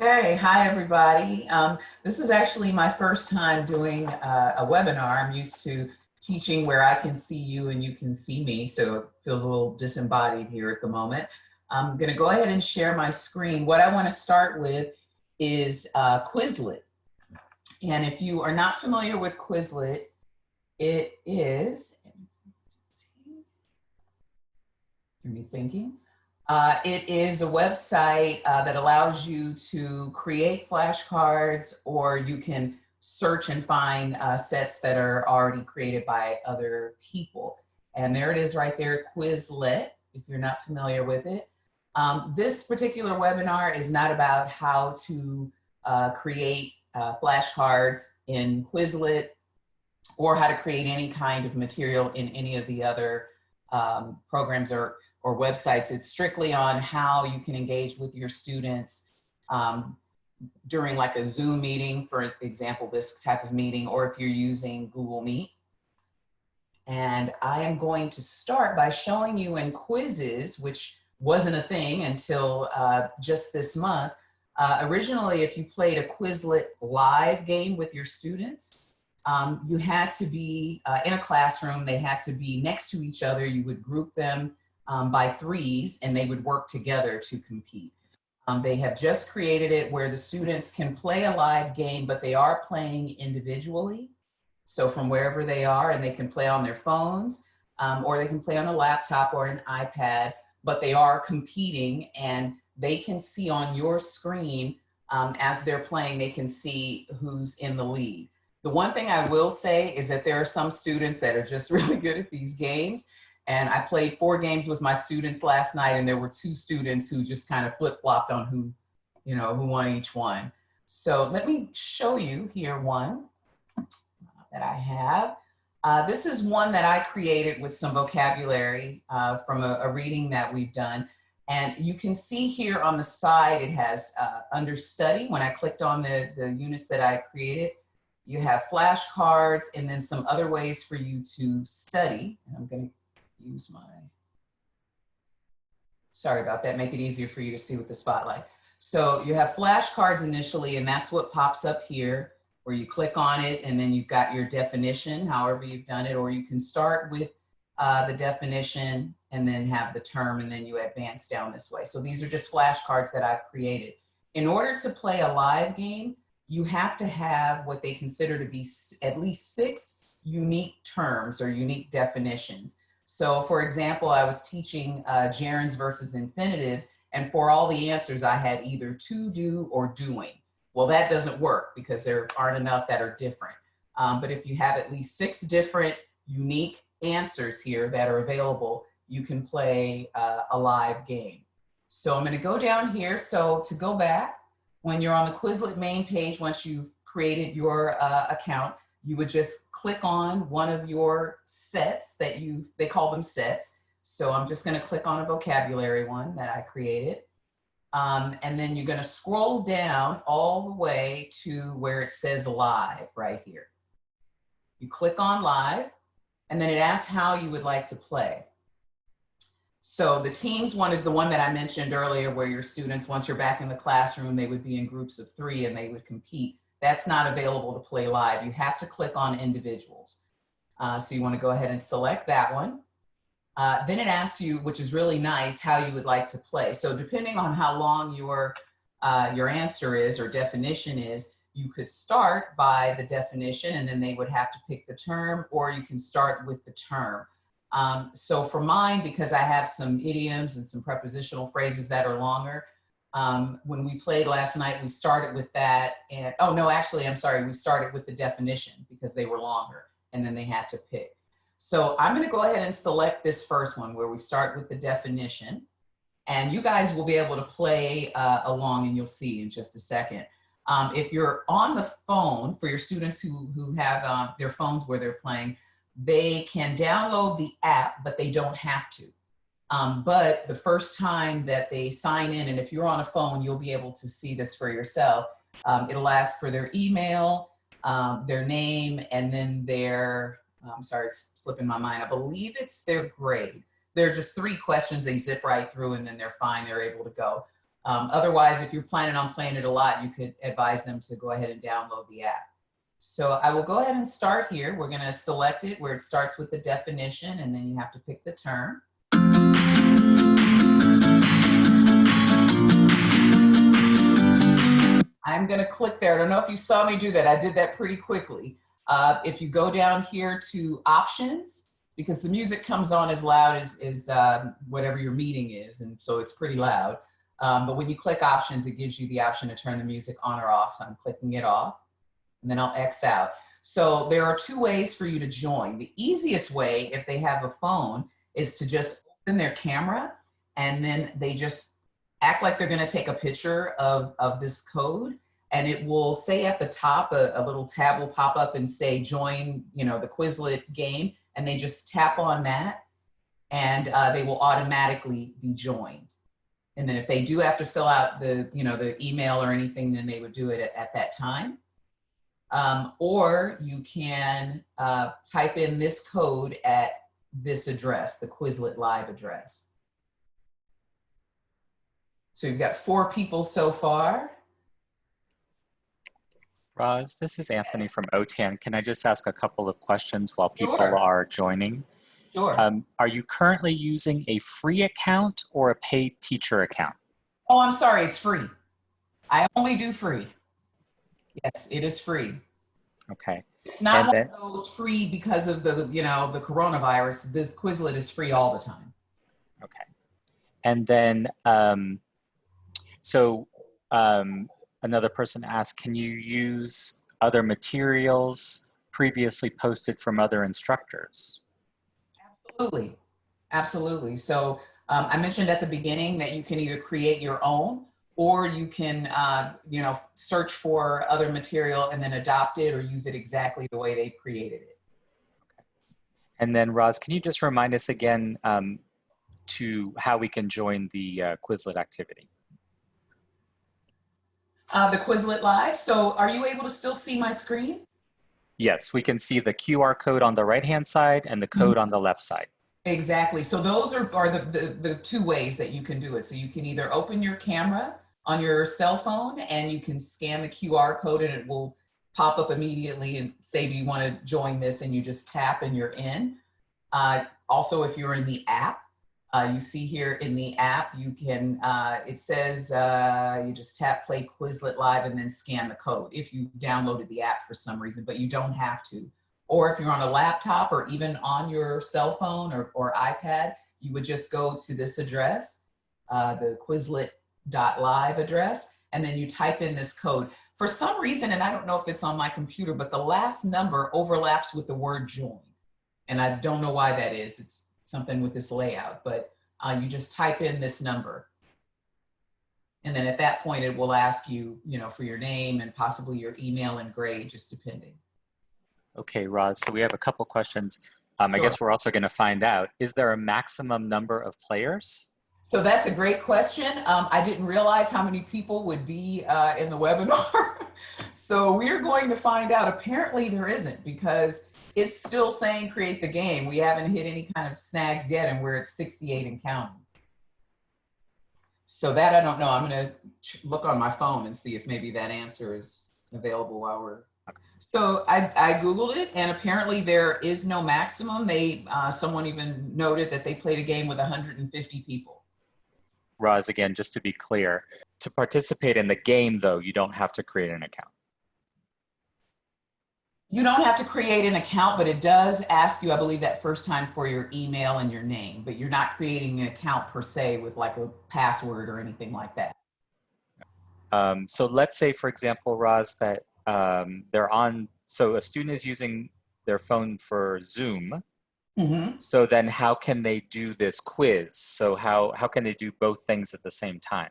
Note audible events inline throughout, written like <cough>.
Hey, hi everybody. Um, this is actually my first time doing uh, a webinar. I'm used to teaching where I can see you and you can see me, so it feels a little disembodied here at the moment. I'm gonna go ahead and share my screen. What I wanna start with is uh, Quizlet. And if you are not familiar with Quizlet, it is, Are me thinking, uh, it is a website uh, that allows you to create flashcards or you can search and find uh, sets that are already created by other people. And there it is right there, Quizlet, if you're not familiar with it. Um, this particular webinar is not about how to uh, create uh, flashcards in Quizlet or how to create any kind of material in any of the other um, programs or or websites. It's strictly on how you can engage with your students um, during like a Zoom meeting, for example, this type of meeting, or if you're using Google Meet. And I am going to start by showing you in quizzes, which wasn't a thing until uh, just this month. Uh, originally, if you played a Quizlet live game with your students, um, you had to be uh, in a classroom, they had to be next to each other, you would group them um, by threes and they would work together to compete. Um, they have just created it where the students can play a live game, but they are playing individually. So from wherever they are and they can play on their phones um, or they can play on a laptop or an iPad, but they are competing and they can see on your screen um, as they're playing, they can see who's in the lead. The one thing I will say is that there are some students that are just <laughs> really good at these games and I played four games with my students last night and there were two students who just kind of flip-flopped on who, you know, who won each one. So let me show you here one that I have. Uh, this is one that I created with some vocabulary uh, from a, a, reading that we've done. And you can see here on the side, it has uh, under study. When I clicked on the, the units that I created, you have flashcards and then some other ways for you to study. And I'm gonna use my, sorry about that, make it easier for you to see with the spotlight. So you have flashcards initially, and that's what pops up here where you click on it and then you've got your definition, however you've done it, or you can start with uh, the definition and then have the term and then you advance down this way. So these are just flashcards that I've created. In order to play a live game, you have to have what they consider to be at least six unique terms or unique definitions. So for example, I was teaching uh, gerunds versus infinitives, and for all the answers, I had either to do or doing. Well, that doesn't work because there aren't enough that are different. Um, but if you have at least six different unique answers here that are available, you can play uh, a live game. So I'm gonna go down here. So to go back, when you're on the Quizlet main page, once you've created your uh, account, you would just click on one of your sets that you they call them sets. So I'm just gonna click on a vocabulary one that I created. Um, and then you're gonna scroll down all the way to where it says live right here. You click on live and then it asks how you would like to play. So the teams one is the one that I mentioned earlier where your students, once you're back in the classroom, they would be in groups of three and they would compete that's not available to play live. You have to click on individuals. Uh, so you wanna go ahead and select that one. Uh, then it asks you, which is really nice, how you would like to play. So depending on how long your, uh, your answer is or definition is, you could start by the definition and then they would have to pick the term or you can start with the term. Um, so for mine, because I have some idioms and some prepositional phrases that are longer, um, when we played last night, we started with that and, oh no, actually, I'm sorry, we started with the definition because they were longer and then they had to pick. So I'm gonna go ahead and select this first one where we start with the definition and you guys will be able to play uh, along and you'll see in just a second. Um, if you're on the phone, for your students who, who have uh, their phones where they're playing, they can download the app, but they don't have to. Um, but the first time that they sign in, and if you're on a phone, you'll be able to see this for yourself. Um, it'll ask for their email, um, their name, and then their, I'm sorry, it's slipping my mind. I believe it's their grade. There are just three questions they zip right through and then they're fine, they're able to go. Um, otherwise, if you're planning on playing it a lot, you could advise them to go ahead and download the app. So I will go ahead and start here. We're gonna select it where it starts with the definition and then you have to pick the term. I'm gonna click there. I don't know if you saw me do that. I did that pretty quickly. Uh, if you go down here to options, because the music comes on as loud as, as um, whatever your meeting is, and so it's pretty loud. Um, but when you click options, it gives you the option to turn the music on or off. So I'm clicking it off, and then I'll X out. So there are two ways for you to join. The easiest way, if they have a phone, is to just open their camera, and then they just act like they're gonna take a picture of, of this code and it will say at the top, a, a, little tab will pop up and say join, you know, the Quizlet game, and they just tap on that and uh, they will automatically be joined. And then if they do have to fill out the, you know, the email or anything, then they would do it at, at that time. Um, or you can uh, type in this code at this address, the Quizlet Live address. So you've got four people so far. Roz, this is Anthony from OTAN. Can I just ask a couple of questions while people Sure. are joining? Sure. Um, are you currently using a free account or a paid teacher account? Oh, I'm sorry, it's free. I only do free. Yes, it is free. Okay. It's not And one then- of those free because of the, you know, the coronavirus. This Quizlet is free all the time. Okay. And then, um, so um, another person asked, can you use other materials previously posted from other instructors? Absolutely. Absolutely. So um, I mentioned at the beginning that you can either create your own or you can, uh, you know, search for other material and then adopt it or use it exactly the way they've created it. And then Roz, can you just remind us again um, to how we can join the uh, Quizlet activity? Uh, the Quizlet Live. So are you able to still see my screen? Yes, we can see the QR code on the right-hand side and the code on the left side. Exactly. So those are, are the, the, the two ways that you can do it. So you can either open your camera on your cell phone and you can scan the QR code and it will pop up immediately and say, do you want to join this? And you just tap and you're in. Uh, also, if you're in the app, uh, you see here in the app, you can, uh, it says uh, you just tap play Quizlet Live and then scan the code if you downloaded the app for some reason, but you don't have to. Or if you're on a laptop or even on your cell phone or, or iPad, you would just go to this address, uh, the Quizlet.live address, and then you type in this code. For some reason, and I don't know if it's on my computer, but the last number overlaps with the word join. And I don't know why that is. It's something with this layout, but uh, you just type in this number. And then at that point, it will ask you, you know, for your name and possibly your email and grade, just depending. Okay, Roz, so we have a couple questions. Um, I guess we're also going to find out, is there a maximum number of players? So that's a great question. Um, I didn't realize how many people would be uh, in the webinar. <laughs> so we're going to find out. Apparently there isn't because it's still saying create the game. We haven't hit any kind of snags yet and we're at 68 and counting. So that I don't know. I'm going to look on my phone and see if maybe that answer is available while we're so I, I Googled it and apparently there is no maximum. They, uh, someone even noted that they played a game with 150 people. Roz, again, just to be clear, to participate in the game, though, you don't have to create an account. You don't have to create an account, but it does ask you, I believe that first time for your email and your name, but you're not creating an account per se with like a password or anything like that. Um, so let's say, for example, Roz, that um, they're on, so a student is using their phone for Zoom. Mhm. So then how can they do this quiz? So how, how can they do both things at the same time?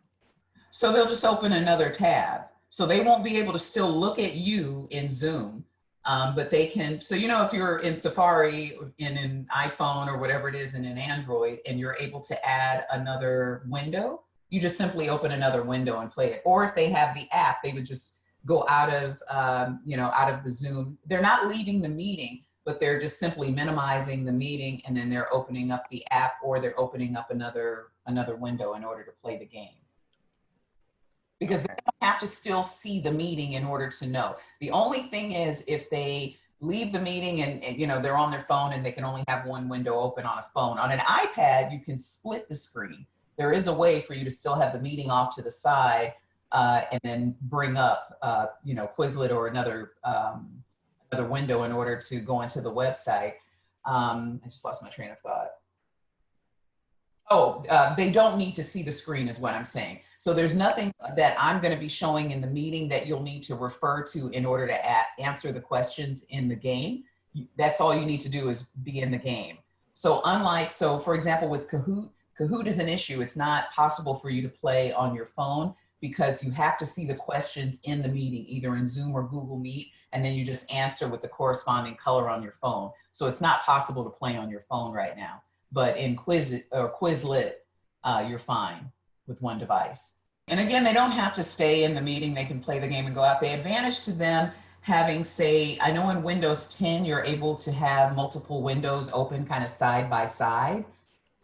So they'll just open another tab. So they won't be able to still look at you in Zoom, um, but they can, so you know, if you're in Safari, in an iPhone or whatever it is in an Android, and you're able to add another window, you just simply open another window and play it. Or if they have the app, they would just go out of, um, you know, out of the Zoom. They're not leaving the meeting, but they're just simply minimizing the meeting and then they're opening up the app or they're opening up another, another window in order to play the game. Because they don't have to still see the meeting in order to know. The only thing is if they leave the meeting and, and, you know they're on their phone and they can only have one window open on a phone. On an iPad, you can split the screen. There is a way for you to still have the meeting off to the side uh, and then bring up uh, you know Quizlet or another um, another window in order to go into the website. Um, I just lost my train of thought. Oh, uh, they don't need to see the screen is what I'm saying. So there's nothing that I'm going to be showing in the meeting that you'll need to refer to in order to answer the questions in the game. That's all you need to do is be in the game. So unlike, so for example, with Kahoot, Kahoot is an issue. It's not possible for you to play on your phone because you have to see the questions in the meeting, either in Zoom or Google Meet, and then you just answer with the corresponding color on your phone. So it's not possible to play on your phone right now but in Quiz or Quizlet, uh, you're fine with one device. And again, they don't have to stay in the meeting. They can play the game and go out. The advantage to them having say, I know in Windows 10, you're able to have multiple windows open kind of side by side.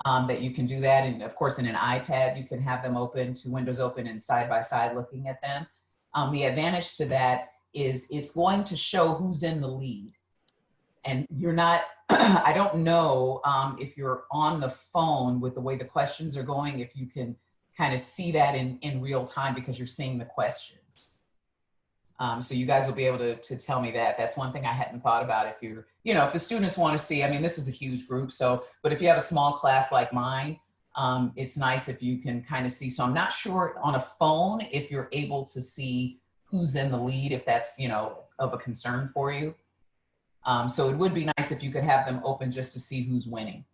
Um, that you can do that. And of course, in an iPad, you can have them open, two windows open and side by side looking at them. Um, the advantage to that is it's going to show who's in the lead. And you're not <clears throat> I don't know um, if you're on the phone with the way the questions are going, if you can kind of see that in, in real time because you're seeing the questions. Um, so you guys will be able to, to tell me that. That's one thing I hadn't thought about if you're, you know, if the students want to see, I mean, this is a huge group. So, but if you have a small class like mine, um, it's nice if you can kind of see. So I'm not sure on a phone if you're able to see who's in the lead, if that's, you know, of a concern for you. Um, so it would be nice if you could have them open just to see who's winning.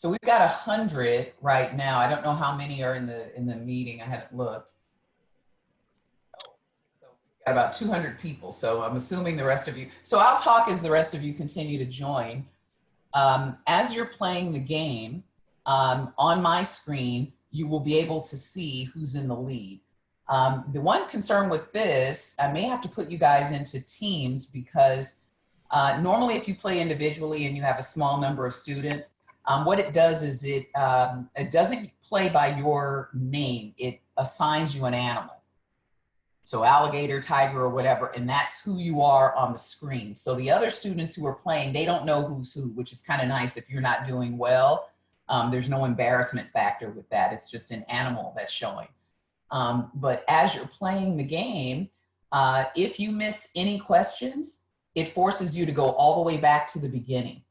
So we've got a hundred right now. I don't know how many are in the in the meeting. I haven't looked. So we've got about 200 people. So I'm assuming the rest of you. So I'll talk as the rest of you continue to join. Um, as you're playing the game um, on my screen, you will be able to see who's in the lead. Um, the one concern with this, I may have to put you guys into teams because uh, normally if you play individually and you have a small number of students, um, what it does is it, um, it doesn't play by your name. It assigns you an animal. So alligator, tiger, or whatever, and that's who you are on the screen. So the other students who are playing, they don't know who's who, which is kind of nice if you're not doing well. Um, there's no embarrassment factor with that. It's just an animal that's showing. Um, but as you're playing the game, uh, if you miss any questions, it forces you to go all the way back to the beginning.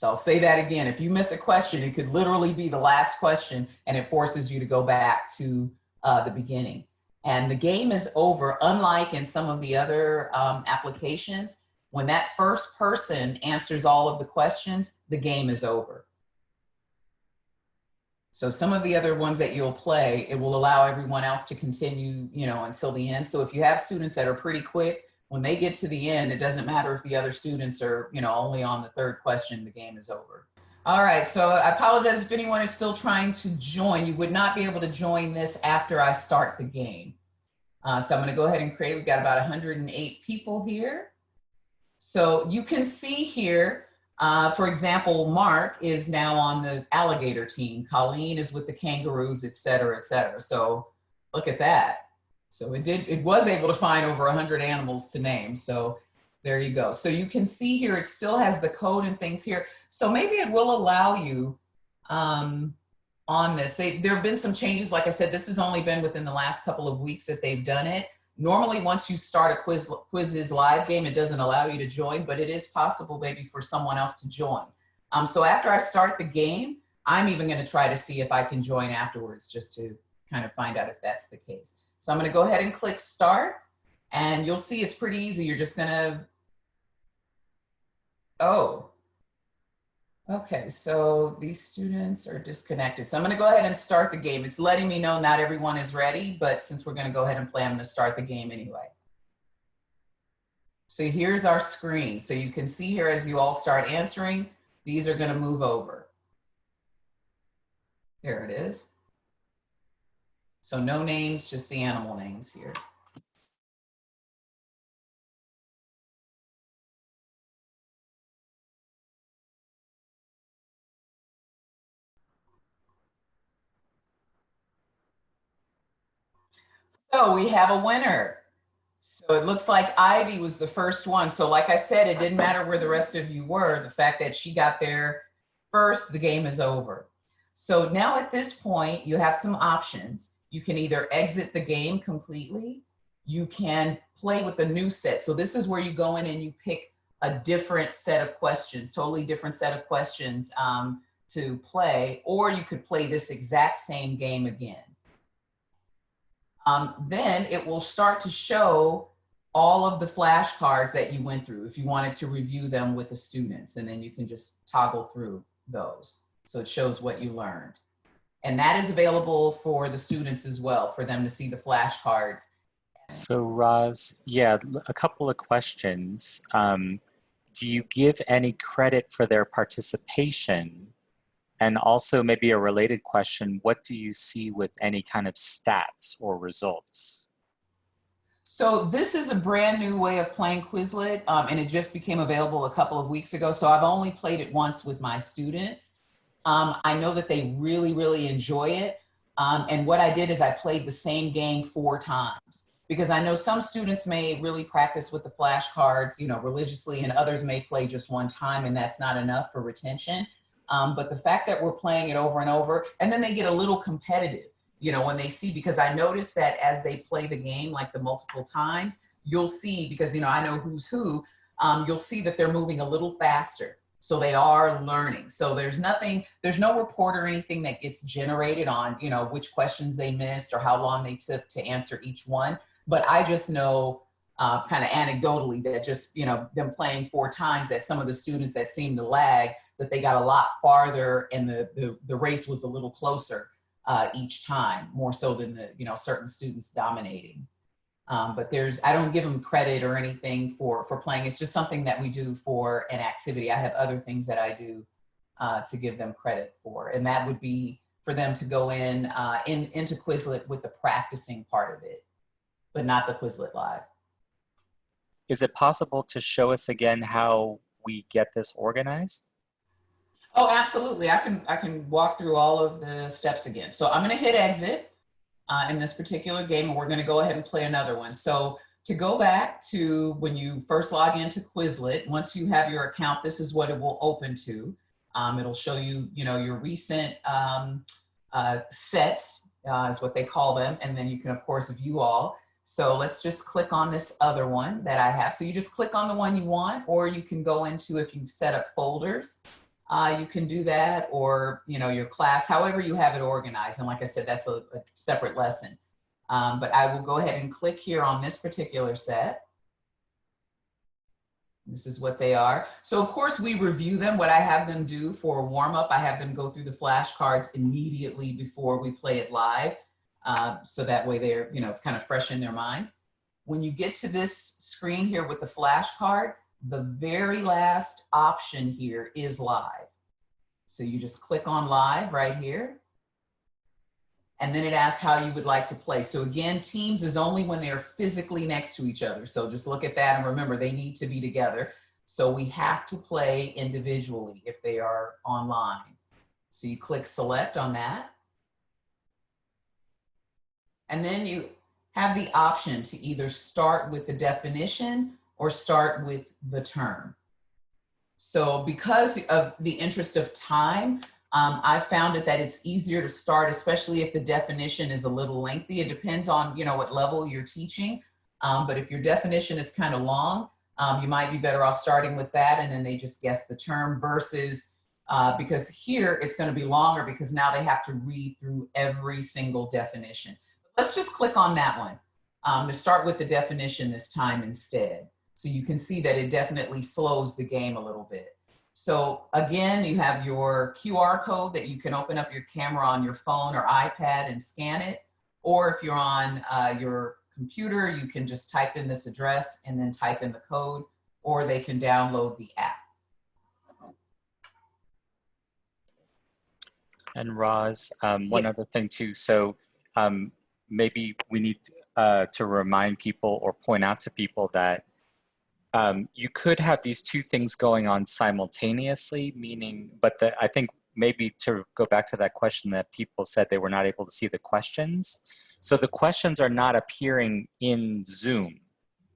So I'll say that again. If you miss a question, it could literally be the last question and it forces you to go back to uh, the beginning. And the game is over, unlike in some of the other um, applications, when that first person answers all of the questions, the game is over. So some of the other ones that you'll play, it will allow everyone else to continue, you know, until the end. So if you have students that are pretty quick, when they get to the end, it doesn't matter if the other students are, you know, only on the third question, the game is over. All right, so I apologize if anyone is still trying to join. You would not be able to join this after I start the game. Uh, so I'm gonna go ahead and create, we've got about 108 people here. So you can see here, uh, for example, Mark is now on the alligator team. Colleen is with the kangaroos, et cetera, et cetera. So look at that. So it did, it was able to find over 100 animals to name. So there you go. So you can see here, it still has the code and things here. So maybe it will allow you um, on this. They, there have been some changes. Like I said, this has only been within the last couple of weeks that they've done it. Normally, once you start a quiz quizzes live game, it doesn't allow you to join, but it is possible maybe for someone else to join. Um, so after I start the game, I'm even gonna try to see if I can join afterwards just to kind of find out if that's the case. So I'm gonna go ahead and click start and you'll see it's pretty easy. You're just gonna, oh, Okay, so these students are disconnected. So I'm gonna go ahead and start the game. It's letting me know not everyone is ready, but since we're gonna go ahead and play, I'm gonna start the game anyway. So here's our screen. So you can see here as you all start answering, these are gonna move over. There it is. So no names, just the animal names here. So we have a winner. So it looks like Ivy was the first one. So like I said, it didn't matter where the rest of you were. The fact that she got there first, the game is over. So now at this point, you have some options. You can either exit the game completely. You can play with a new set. So this is where you go in and you pick a different set of questions, totally different set of questions um, to play, or you could play this exact same game again um, then it will start to show all of the flashcards that you went through if you wanted to review them with the students and then you can just toggle through those. So it shows what you learned. And that is available for the students as well, for them to see the flashcards. So Roz, yeah, a couple of questions. Um, do you give any credit for their participation and also maybe a related question, what do you see with any kind of stats or results? So this is a brand new way of playing Quizlet um, and it just became available a couple of weeks ago. So I've only played it once with my students. Um, I know that they really, really enjoy it. Um, and what I did is I played the same game four times because I know some students may really practice with the flashcards, you know, religiously and others may play just one time and that's not enough for retention. Um, but the fact that we're playing it over and over, and then they get a little competitive, you know, when they see, because I noticed that as they play the game, like the multiple times, you'll see, because, you know, I know who's who, um, you'll see that they're moving a little faster. So they are learning. So there's nothing, there's no report or anything that gets generated on, you know, which questions they missed or how long they took to answer each one. But I just know uh, kind of anecdotally that just, you know, them playing four times that some of the students that seemed to lag, that they got a lot farther and the, the, the race was a little closer uh, each time, more so than the, you know, certain students dominating. Um, but there's, I don't give them credit or anything for, for playing. It's just something that we do for an activity. I have other things that I do uh, to give them credit for. And that would be for them to go in, uh, in into Quizlet with the practicing part of it, but not the Quizlet Live. Is it possible to show us again how we get this organized? Oh, absolutely. I can, I can walk through all of the steps again. So I'm going to hit exit uh, in this particular game, and we're going to go ahead and play another one. So to go back to when you first log into Quizlet, once you have your account, this is what it will open to. Um, it'll show you, you know, your recent um, uh, sets uh, is what they call them. And then you can, of course, view all. So let's just click on this other one that I have. So you just click on the one you want, or you can go into if you've set up folders uh, you can do that or, you know, your class, however you have it organized. And like I said, that's a, a separate lesson. Um, but I will go ahead and click here on this particular set. This is what they are. So of course we review them. What I have them do for warm up, I have them go through the flashcards immediately before we play it live. Uh, so that way they're, you know, it's kind of fresh in their minds. When you get to this screen here with the flashcard, the very last option here is live. So you just click on live right here. And then it asks how you would like to play. So again, teams is only when they're physically next to each other. So just look at that and remember they need to be together. So we have to play individually if they are online. So you click select on that. And then you have the option to either start with the definition or start with the term. So because of the interest of time, um, I found it that it's easier to start, especially if the definition is a little lengthy. It depends on, you know, what level you're teaching. Um, but if your definition is kind of long, um, you might be better off starting with that and then they just guess the term versus uh, because here it's going to be longer because now they have to read through every single definition. Let's just click on that one um, to start with the definition this time instead. So you can see that it definitely slows the game a little bit. So again, you have your QR code that you can open up your camera on your phone or iPad and scan it. Or if you're on uh, your computer, you can just type in this address and then type in the code, or they can download the app. And Roz, um, one yeah. other thing too. So um, maybe we need uh, to remind people or point out to people that um, you could have these two things going on simultaneously, meaning, but the, I think maybe to go back to that question that people said they were not able to see the questions. So the questions are not appearing in Zoom,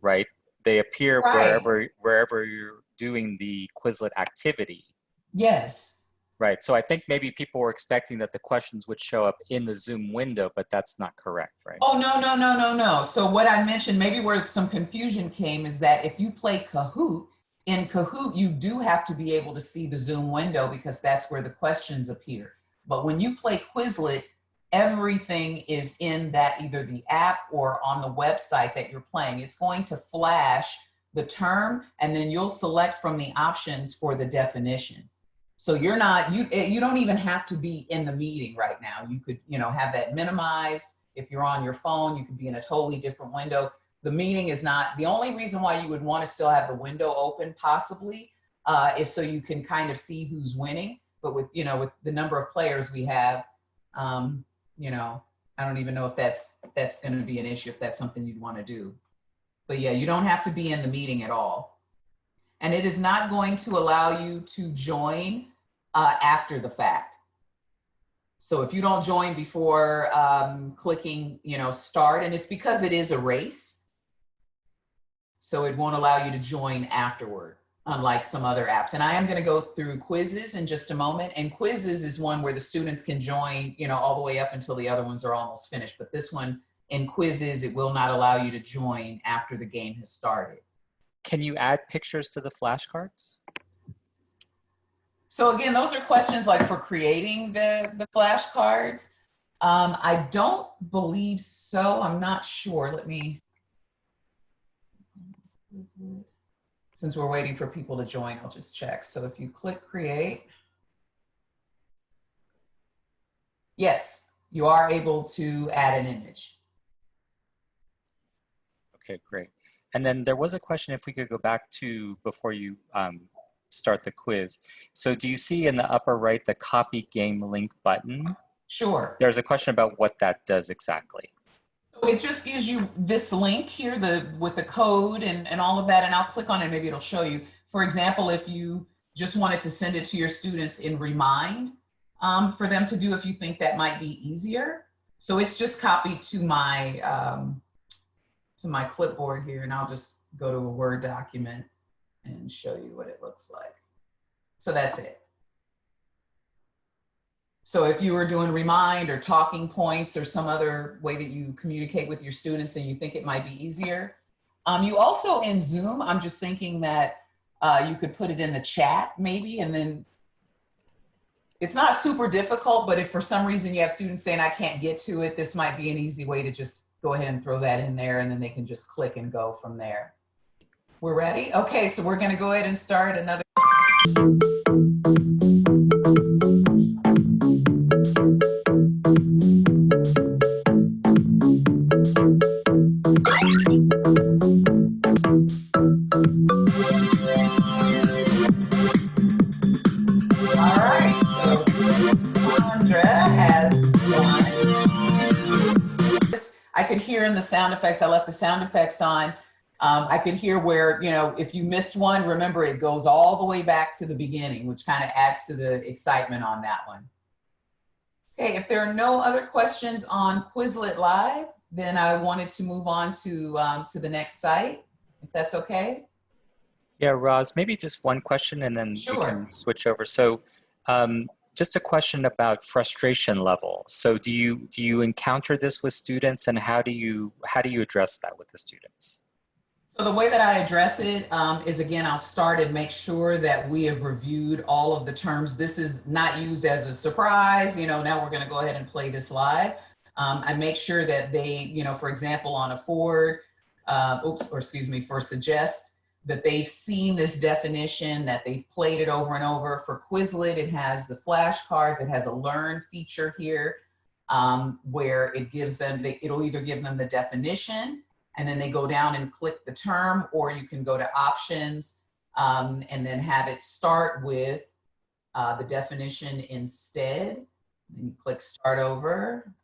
right? They appear Right. wherever wherever you're doing the Quizlet activity, Yes. Right? So I think maybe people were expecting that the questions would show up in the Zoom window, but that's not correct, right? Oh, no, no, no, no, no. So what I mentioned, maybe where some confusion came is that if you play Kahoot, in Kahoot, you do have to be able to see the Zoom window because that's where the questions appear. But when you play Quizlet, everything is in that either the app or on the website that you're playing. It's going to flash the term and then you'll select from the options for the definition. So you're not, you, eh, you don't even have to be in the meeting right now. You could, you know, have that minimized. If you're on your phone, you could be in a totally different window. The meeting is not, the only reason why you would want to still have the window open possibly uh, is so you can kind of see who's winning. But with, you know, with the number of players we have, um, you know, I don't even know if that's, that's going to be an issue, if that's something you'd want to do. But yeah, you don't have to be in the meeting at all. And it is not going to allow you to join uh, after the fact. So if you don't join before um, clicking, you know, start, and it's because it is a race. So it won't allow you to join afterward, unlike some other apps. And I am gonna go through Quizizz in just a moment. And Quizizz is one where the students can join, you know, all the way up until the other ones are almost finished. But this one in quizzes, it will not allow you to join after the game has started. Can you add pictures to the flashcards? So again, those are questions like for creating the, the flashcards. Um, I don't believe so. I'm not sure. Let me, since we're waiting for people to join, I'll just check. So if you click create, yes, you are able to add an image. Okay, great. And then there was a question if we could go back to before you um, start the quiz. So do you see in the upper right the copy game link button? Sure. There's a question about what that does exactly. So it just gives you this link here, the with the code and, and all of that, and I'll click on it, maybe it'll show you. For example, if you just wanted to send it to your students in Remind um, for them to do if you think that might be easier. So it's just copied to my, um, to my clipboard here, and I'll just go to a Word document and show you what it looks like. So that's it. So if you were doing remind or TalkingPoints or some other way that you communicate with your students and you think it might be easier. Um, you also in Zoom, I'm just thinking that uh, you could put it in the chat maybe and then it's not super difficult, but if for some reason you have students saying I can't get to it, this might be an easy way to just go ahead and throw that in there and then they can just click and go from there. We're ready? Okay, so we're gonna go ahead and start another. I could hear in the sound effects, I left the sound effects on. Um, I could hear where, you know, if you missed one, remember it goes all the way back to the beginning, which kind of adds to the excitement on that one. Okay, if there are no other questions on Quizlet Live, then I wanted to move on to, um, to the next site, if that's okay. Yeah, Roz, maybe just one question and then we can switch over. So um, just a question about frustration level. So do you do you encounter this with students and how do you how do you address that with the students? So the way that I address it um, is again, I'll start and make sure that we have reviewed all of the terms. This is not used as a surprise, you know, now we're gonna go ahead and play this live. Um, I make sure that they, you know, for example, on afford, uh, oops, or excuse me, for suggest, that they've seen this definition, that they've played it over and over. For Quizlet, it has the flashcards, it has a learn feature here um, where it gives them, it'll either give them the definition and then they go down and click the term, or you can go to options um, and then have it start with uh, the definition instead. And you click start over.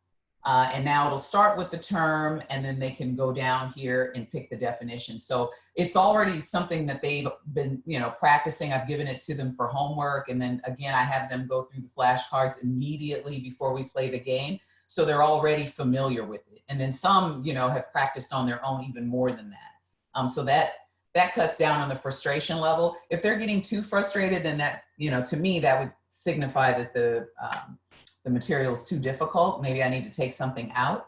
Uh, and now it'll start with the term and then they can go down here and pick the definition. So it's already something that they've been, you know, practicing. I've given it to them for homework. And then again, I have them go through the flashcards immediately before we play the game. So they're already familiar with it. And then some, you know, have practiced on their own even more than that. Um, so that that cuts down on the frustration level. If they're getting too frustrated, then that, you know, to me, that would signify that the, um, the material is too difficult. Maybe I need to take something out.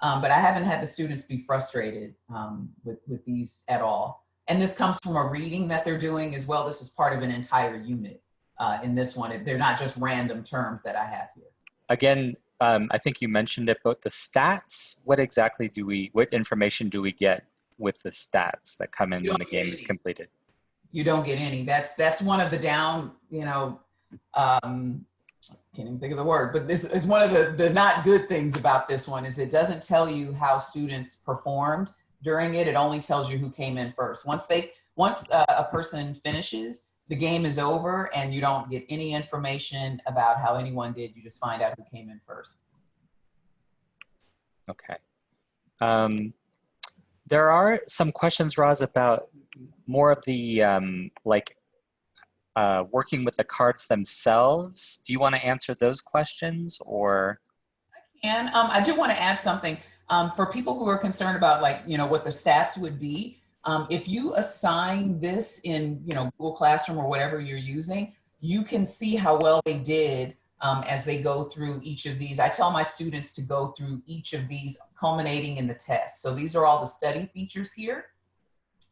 Um, but I haven't had the students be frustrated um, with, with these at all. And this comes from a reading that they're doing as well. This is part of an entire unit uh, in this one. They're not just random terms that I have here. Again, um, I think you mentioned it, but the stats, what exactly do we, what information do we get with the stats that come in when the game is completed? You don't get any. That's that's one of the down, you know, um, can't even think of the word, but this is one of the, the not good things about this one is it doesn't tell you how students performed during it. It only tells you who came in first. Once they, once uh, a person finishes, the game is over and you don't get any information about how anyone did. You just find out who came in first. Okay. Um, there are some questions, Roz, about more of the um, like uh, working with the cards themselves. Do you want to answer those questions or? And um, I do want to add something um, for people who are concerned about like, you know, what the stats would be. Um, if you assign this in, you know, Google Classroom or whatever you're using, you can see how well they did um, as they go through each of these. I tell my students to go through each of these culminating in the test. So these are all the study features here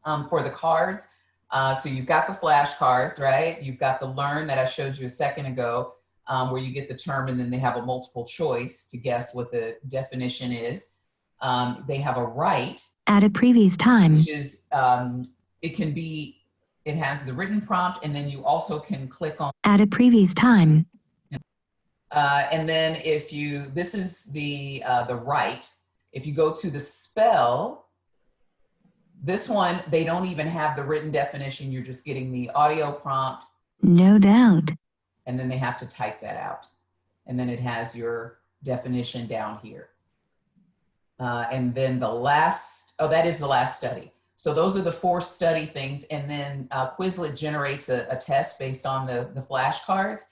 um, for the cards. Uh, so you've got the flashcards, right? You've got the learn that I showed you a second ago, um, where you get the term and then they have a multiple choice to guess what the definition is. Um, they have a write, At a previous time, which is, um, it can be, it has the written prompt and then you also can click on, at a previous time, uh, and then if you, this is the, uh, the write. If you go to the spell, this one, they don't even have the written definition. You're just getting the audio prompt no doubt. and then they have to type that out. And then it has your definition down here. Uh, and then the last, oh, that is the last study. So those are the four study things. And then uh, Quizlet generates a, a test based on the, the flashcards.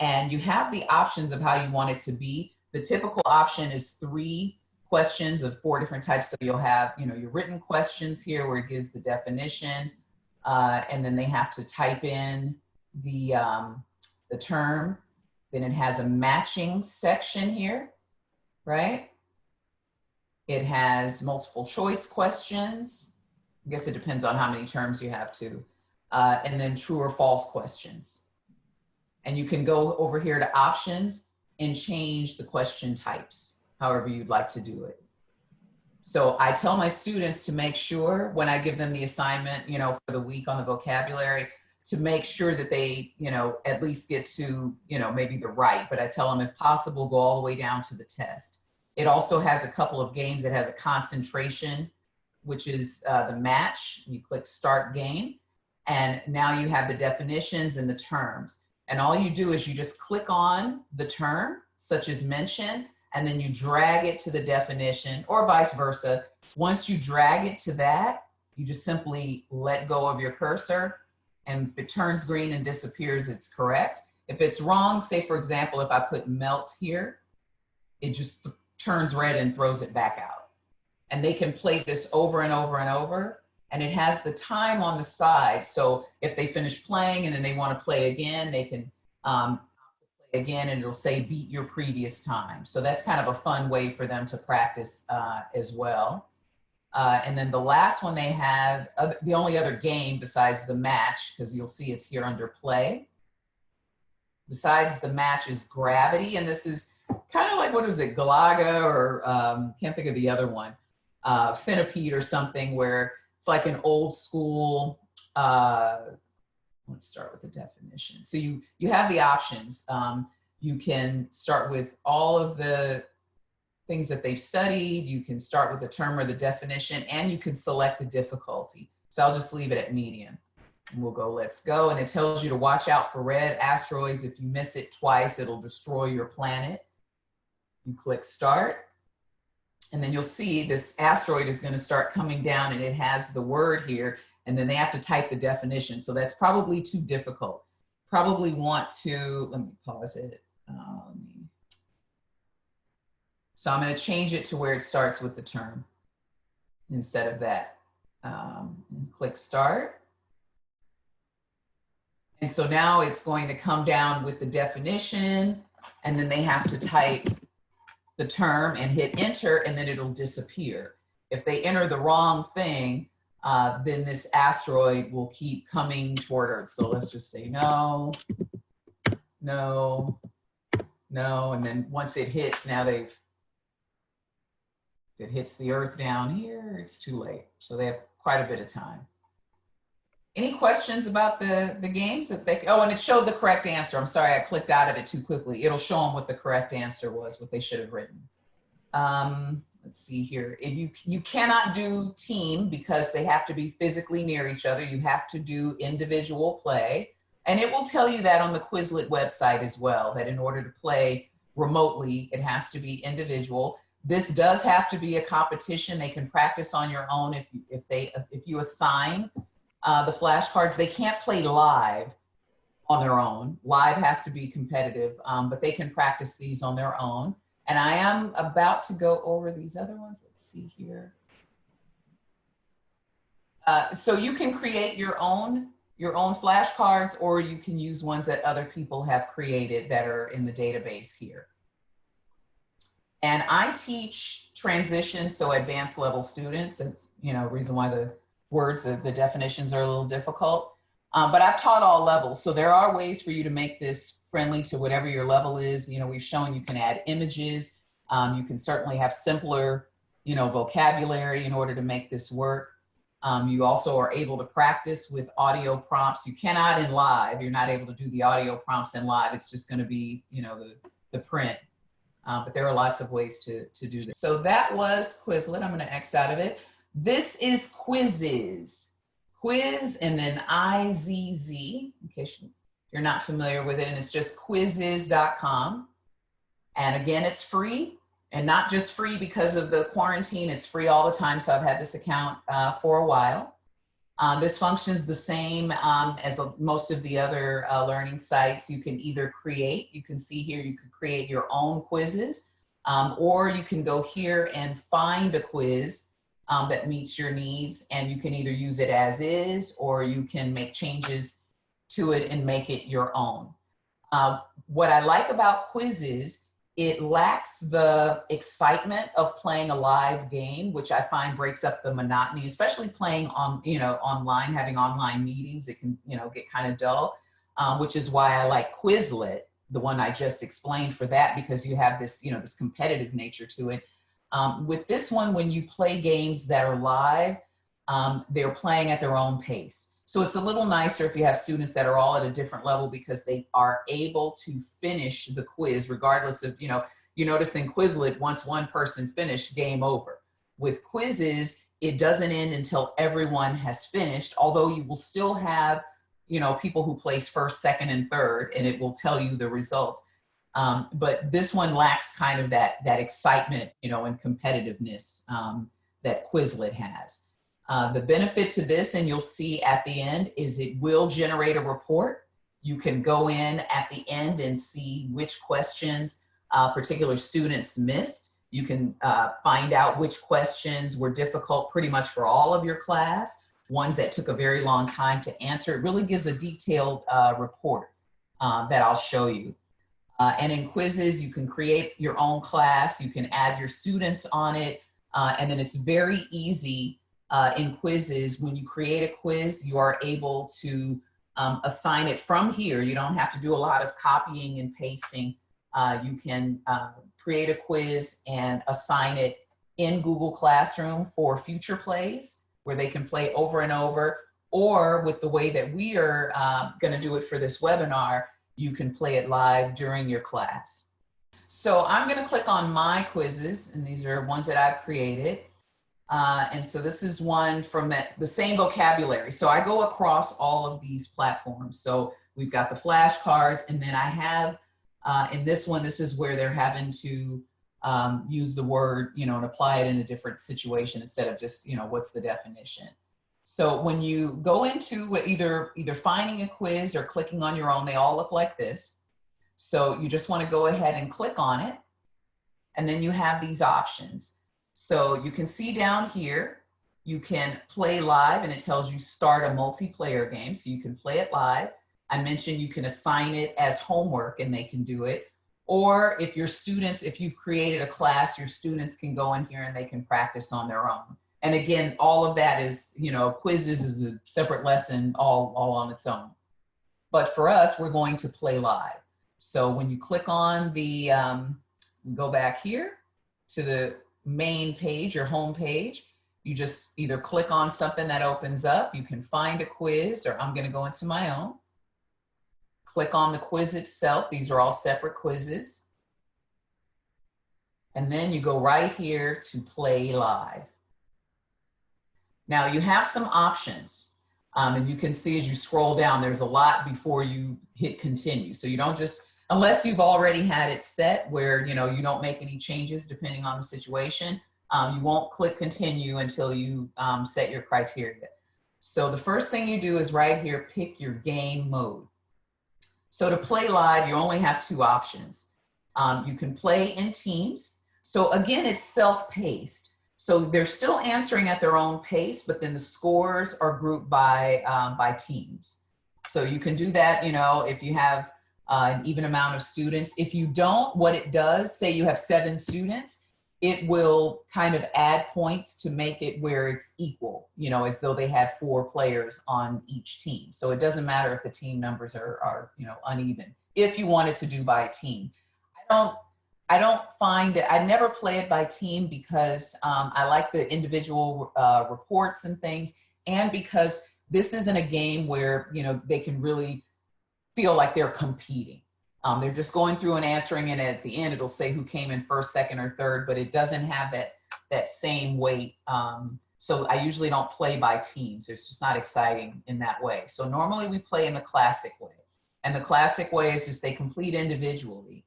And you have the options of how you want it to be. The typical option is three questions of four different types. So you'll have, you know, your written questions here where it gives the definition. Uh, and then they have to type in the, um, the term. Then it has a matching section here, right? It has multiple choice questions. I guess it depends on how many terms you have to. Uh, and then true or false questions. And you can go over here to options and change the question types, however you'd like to do it. So I tell my students to make sure when I give them the assignment, you know, for the week on the vocabulary, to make sure that they, you know, at least get to, you know, maybe the right, but I tell them if possible, go all the way down to the test. It also has a couple of games. It has a concentration, which is uh, the match. You click start game. And now you have the definitions and the terms. And all you do is you just click on the term, such as mention, and then you drag it to the definition or vice versa. Once you drag it to that, you just simply let go of your cursor and if it turns green and disappears, it's correct. If it's wrong, say for example, if I put melt here, it just turns red and throws it back out. And they can play this over and over and over. And it has the time on the side. So if they finish playing and then they want to play again, they can um, play again and it'll say beat your previous time. So that's kind of a fun way for them to practice uh, as well. Uh, and then the last one they have, uh, the only other game besides the match, because you'll see it's here under play. Besides the match is gravity, and this is kind of like what was it, Galaga, or um, can't think of the other one, uh, Centipede or something, where it's like an old school. Uh, let's start with the definition. So you you have the options. Um, you can start with all of the things that they've studied. You can start with the term or the definition, and you can select the difficulty. So I'll just leave it at medium. And we'll go, let's go. And it tells you to watch out for red asteroids. If you miss it twice, it'll destroy your planet. You click start. And then you'll see this asteroid is going to start coming down and it has the word here. And then they have to type the definition. So that's probably too difficult. Probably want to, let me pause it. Me So I'm going to change it to where it starts with the term instead of that. Um, click start. And so now it's going to come down with the definition and then they have to type the term and hit enter and then it'll disappear. If they enter the wrong thing, uh, then this asteroid will keep coming toward Earth. So let's just say no, no, no. And then once it hits, now they've, it hits the Earth down here, it's too late. So they have quite a bit of time. Any questions about the, the games that they, oh, and it showed the correct answer. I'm sorry, I clicked out of it too quickly. It'll show them what the correct answer was, what they should have written. Um, let's see here. If you, you cannot do team because they have to be physically near each other. You have to do individual play. And it will tell you that on the Quizlet website as well, that in order to play remotely, it has to be individual. This does have to be a competition. They can practice on your own if you, if they, if you assign uh, the flashcards. They can't play live on their own. Live has to be competitive, um, but they can practice these on their own. And I am about to go over these other ones. Let's see here. Uh, so you can create your own your own flashcards or you can use ones that other people have created that are in the database here. And I teach transition, so advanced level students. That's, you know, reason why the words, the, the definitions are a little difficult. Um, but I've taught all levels. So there are ways for you to make this friendly to whatever your level is. You know, we've shown you can add images. Um, you can certainly have simpler, you know, vocabulary in order to make this work. Um, you also are able to practice with audio prompts. You cannot in live, you're not able to do the audio prompts in live. It's just gonna be, you know, the, the print. Uh, but there are lots of ways to, to do this. So that was Quizlet. I'm gonna X out of it. This is Quizizz. Quiz and then I-Z-Z, in case you're not familiar with it, and it's just quizizz.com. And again, it's free and not just free because of the quarantine, it's free all the time. So I've had this account uh, for a while. Um, this functions the same um, as a, most of the other uh, learning sites. You can either create, you can see here, you can create your own quizzes, um, or you can go here and find a quiz um, that meets your needs and you can either use it as is or you can make changes to it and make it your own. Uh, what I like about Quizizz it lacks the excitement of playing a live game, which I find breaks up the monotony, especially playing on, you know, online, having online meetings, it can, you know, get kind of dull, um, which is why I like Quizlet, the one I just explained for that, because you have this, you know, this competitive nature to it. Um, with this one, when you play games that are live, um, they're playing at their own pace. So it's a little nicer if you have students that are all at a different level because they are able to finish the quiz regardless of, you know, you notice in Quizlet, once one person finished, game over. With Quizizz, it doesn't end until everyone has finished, although you will still have, you know, people who place first, second, and third, and it will tell you the results. Um, but this one lacks kind of that, that excitement, you know, and competitiveness um, that Quizlet has. Uh, the benefit to this, and you'll see at the end, is it will generate a report. You can go in at the end and see which questions uh, particular students missed. You can uh, find out which questions were difficult pretty much for all of your class, ones that took a very long time to answer. It really gives a detailed uh, report uh, that I'll show you. Uh, and in Quizizz, you can create your own class, you can add your students on it, and then it's very easy uh, in Quizizz, when you create a quiz, you are able to um, assign it from here. You don't have to do a lot of copying and pasting. Uh, you can uh, create a quiz and assign it in Google Classroom for future plays where they can play over and over or with the way that we are uh, gonna do it for this webinar, you can play it live during your class. So I'm gonna click on my quizzes and these are ones that I've created. Uh, and so this is one from that, the same vocabulary. So I go across all of these platforms. So we've got the flashcards and then I have, uh, in this one, this is where they're having to um, use the word, you know, and apply it in a different situation instead of just, you know, what's the definition. So when you go into either, either finding a quiz or clicking on your own, they all look like this. So you just want to go ahead and click on it and then you have these options. So you can see down here, you can play live and it tells you start a multiplayer game. So you can play it live. I mentioned you can assign it as homework and they can do it. Or if your students, if you've created a class, your students can go in here and they can practice on their own. And again, all of that is, you know, Quizizz is a separate lesson all, all on its own. But for us, we're going to play live. So when you click on the, um, go back here to the main page your home page, you just either click on something that opens up, you can find a quiz, or I'm gonna go into my own. Click on the quiz itself. These are all separate quizzes. And then you go right here to play live. Now you have some options. Um, and you can see as you scroll down, there's a lot before you hit continue. So you don't just, unless you've already had it set where, you know, you don't make any changes depending on the situation, um, you won't click continue until you um, set your criteria. So the first thing you do is right here, pick your game mode. So to play live, you only have two options. Um, you can play in teams. So again, it's self-paced. So they're still answering at their own pace, but then the scores are grouped by, um, by teams. So you can do that, you know, if you have uh, an even amount of students. If you don't, what it does, say you have seven students, it will kind of add points to make it where it's equal, you know, as though they had four players on each team. So it doesn't matter if the team numbers are, are you know, uneven, if you wanted to do by team. I don't, I don't find it, I never play it by team because um, I like the individual uh, reports and things, and because this isn't a game where, you know, they can really feel like they're competing. Um, they're just going through and answering and at the end it'll say who came in first, second, or third, but it doesn't have that, that same weight. Um, so I usually don't play by teams. It's just not exciting in that way. So normally we play in the classic way. And the classic way is just they complete individually.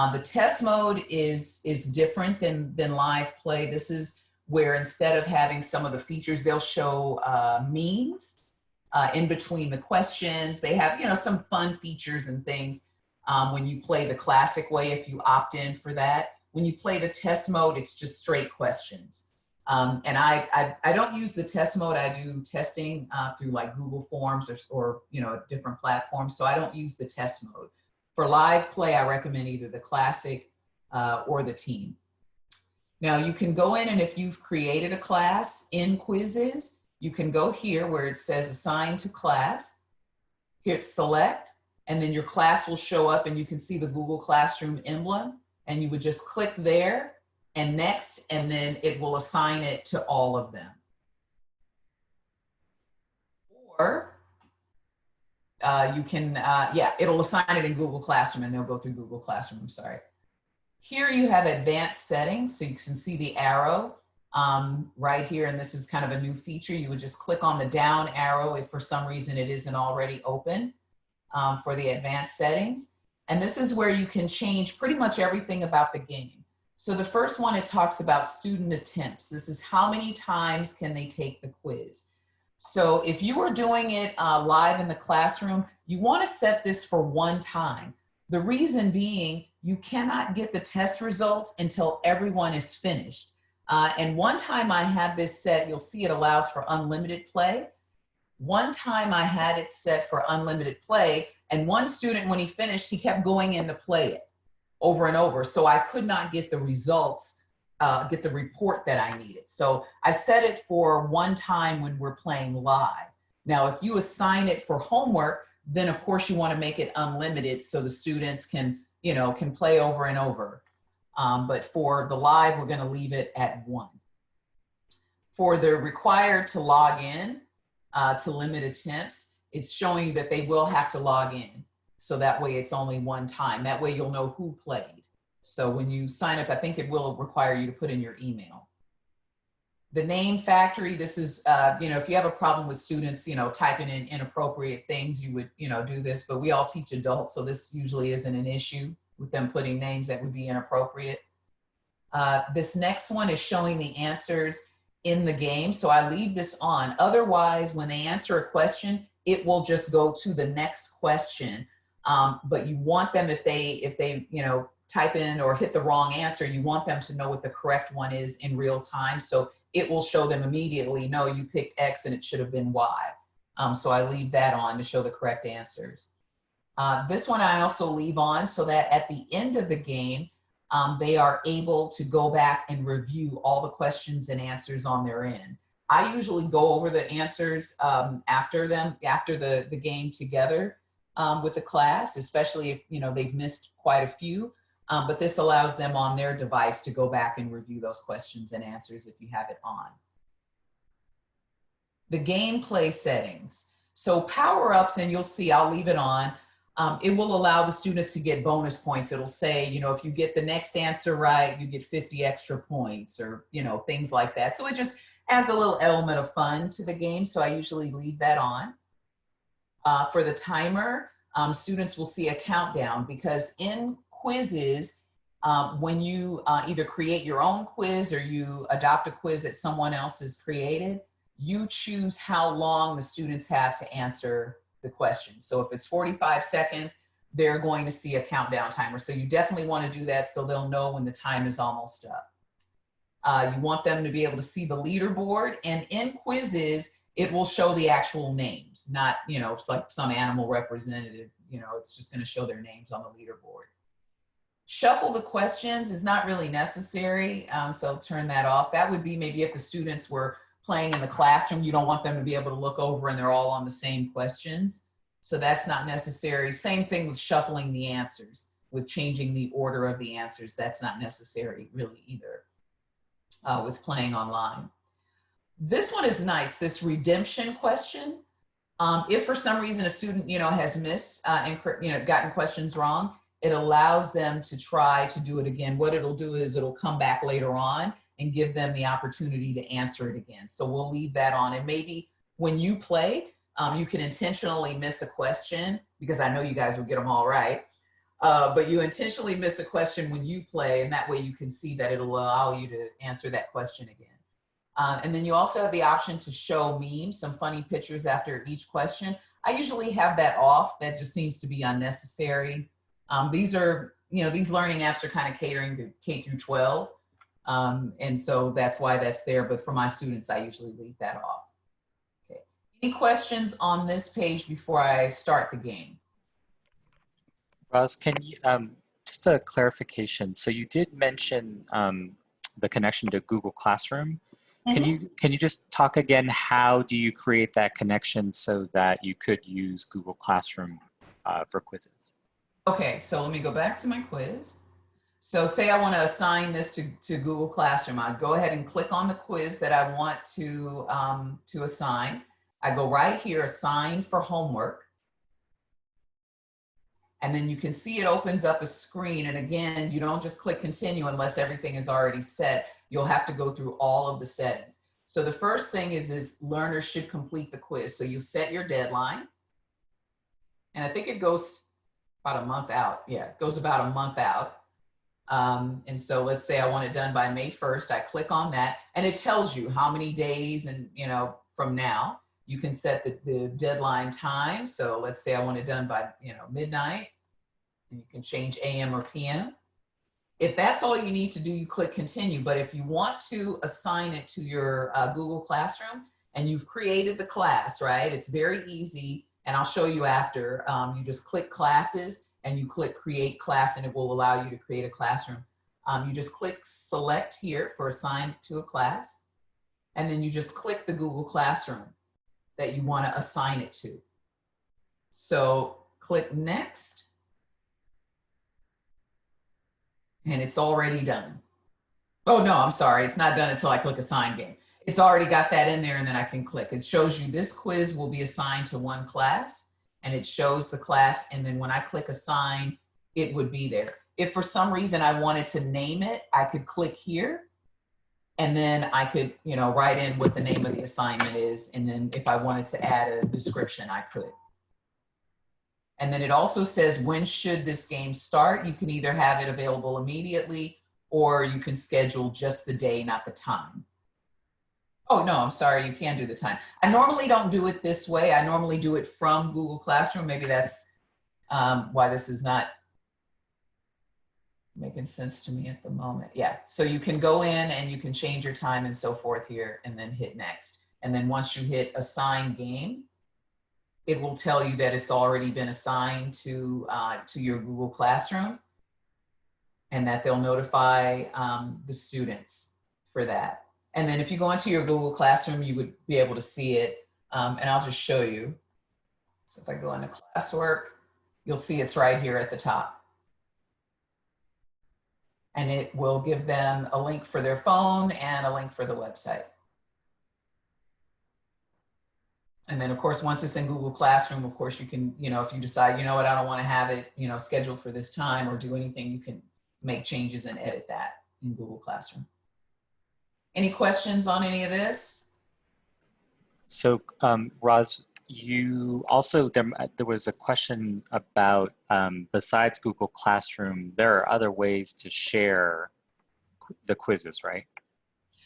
Um, the test mode is, is different than, than live play. This is where instead of having some of the features, they'll show uh, memes uh, in between the questions. They have, you know, some fun features and things um, when you play the classic way, if you opt in for that. When you play the test mode, it's just straight questions. Um, and I, I, I, don't use the test mode. I do testing uh, through like Google Forms or, or, you know, different platforms. So I don't use the test mode. For live play, I recommend either the classic uh, or the team. Now you can go in and if you've created a class in Quizizz, you can go here where it says assign to class, hit select, and then your class will show up and you can see the Google Classroom emblem and you would just click there and next, and then it will assign it to all of them. Or uh, you can, uh, yeah, it'll assign it in Google Classroom and they'll go through Google Classroom, I'm sorry. Here you have advanced settings, so you can see the arrow um, right here, and this is kind of a new feature. You would just click on the down arrow if for some reason it isn't already open um, for the advanced settings. And this is where you can change pretty much everything about the game. So the first one, it talks about student attempts. This is how many times can they take the quiz. So if you are doing it uh, live in the classroom, you wanna set this for one time. The reason being, you cannot get the test results until everyone is finished. Uh, and one time I had this set, you'll see it allows for unlimited play. One time I had it set for unlimited play and one student, when he finished, he kept going in to play it over and over. So I could not get the results, uh, get the report that I needed. So I set it for one time when we're playing live. Now, if you assign it for homework, then of course you wanna make it unlimited so the students can, you know, can play over and over. Um, but for the live, we're gonna leave it at one. For the required to log in, uh, to limit attempts, it's showing you that they will have to log in. So that way it's only one time. That way you'll know who played. So when you sign up, I think it will require you to put in your email. The name factory, this is, uh, you know, if you have a problem with students, you know, typing in inappropriate things, you would, you know, do this, but we all teach adults, so this usually isn't an issue with them putting names that would be inappropriate. Uh, this next one is showing the answers in the game. So I leave this on. Otherwise, when they answer a question, it will just go to the next question. Um, but you want them, if they, if they, you know, type in or hit the wrong answer, you want them to know what the correct one is in real time. So it will show them immediately, no, you picked X and it should have been Y. Um, so I leave that on to show the correct answers. Uh, this one I also leave on so that at the end of the game, um, they are able to go back and review all the questions and answers on their end. I usually go over the answers um, after them, after the, the game together um, with the class, especially if you know they've missed quite a few. Um, but this allows them on their device to go back and review those questions and answers if you have it on. The gameplay settings. So power-ups, and you'll see, I'll leave it on. Um, it will allow the students to get bonus points. It'll say, you know, if you get the next answer right, you get 50 extra points or, you know, things like that. So it just adds a little element of fun to the game. So I usually leave that on. Uh, for the timer, um, students will see a countdown because in Quizizz, um, when you uh, either create your own quiz or you adopt a quiz that someone else has created, you choose how long the students have to answer the question. So if it's 45 seconds, they're going to see a countdown timer. So you definitely want to do that so they'll know when the time is almost up. Uh, you want them to be able to see the leaderboard and in Quizizz, it will show the actual names, not, you know, it's like some animal representative, you know, it's just going to show their names on the leaderboard. Shuffle the questions is not really necessary, um, so turn that off. That would be maybe if the students were playing in the classroom, you don't want them to be able to look over and they're all on the same questions. So that's not necessary. Same thing with shuffling the answers, with changing the order of the answers. That's not necessary really either uh, with playing online. This one is nice, this redemption question. Um, if for some reason a student, you know, has missed uh, and, you know, gotten questions wrong, it allows them to try to do it again. What it'll do is it'll come back later on and give them the opportunity to answer it again. So we'll leave that on. And maybe when you play, um, you can intentionally miss a question because I know you guys will get them all right. Uh, but you intentionally miss a question when you play and that way you can see that it'll allow you to answer that question again. Uh, and then you also have the option to show memes, some funny pictures after each question. I usually have that off. That just seems to be unnecessary. Um, these are, you know, these learning apps are kind of catering to K through 12. Um, and so that's why that's there. But for my students, I usually leave that off. Okay. Any questions on this page before I start the game? Roz, can you, um, just a clarification. So you did mention um, the connection to Google Classroom. Can you can you just talk again? How do you create that connection so that you could use Google Classroom uh, for Quizizz? Okay, so let me go back to my quiz. So say I want to assign this to, to Google Classroom. I'd go ahead and click on the quiz that I want to, um, to assign. I go right here, assign for homework. And then you can see it opens up a screen. And again, you don't just click continue unless everything is already set. You'll have to go through all of the settings. So the first thing is, is learners should complete the quiz. So you set your deadline. And I think it goes about a month out. Yeah, it goes about a month out. Um, and so let's say I want it done by May 1st, I click on that and it tells you how many days and, you know, from now, you can set the, the deadline time. So let's say I want it done by, you know, midnight and you can change AM or PM. If that's all you need to do, you click continue. But if you want to assign it to your uh, Google Classroom and you've created the class, right? It's very easy. And I'll show you after. Um, you just click classes and you click create class and it will allow you to create a classroom. Um, you just click select here for assign to a class. And then you just click the Google Classroom that you want to assign it to. So click next. And it's already done. Oh no, I'm sorry. It's not done until I click assign game. It's already got that in there and then I can click. It shows you this quiz will be assigned to one class and it shows the class. And then when I click assign, it would be there. If for some reason I wanted to name it, I could click here and then I could, you know, write in what the name of the assignment is. And then if I wanted to add a description, I could. And then it also says, when should this game start? You can either have it available immediately or you can schedule just the day, not the time. Oh, no, I'm sorry, you can do the time. I normally don't do it this way. I normally do it from Google Classroom. Maybe that's um, why this is not making sense to me at the moment. Yeah, so you can go in and you can change your time and so forth here and then hit next. And then once you hit assign game, it will tell you that it's already been assigned to, uh, to your Google Classroom and that they'll notify um, the students for that. And then if you go into your Google Classroom, you would be able to see it. Um, and I'll just show you. So if I go into classwork, you'll see it's right here at the top. And it will give them a link for their phone and a link for the website. And then of course, once it's in Google Classroom, of course you can, you know, if you decide, you know what, I don't want to have it, you know, scheduled for this time or do anything, you can make changes and edit that in Google Classroom. Any questions on any of this? So, um, Roz, you also there there was a question about um, besides Google Classroom, there are other ways to share qu- the quizzes, right?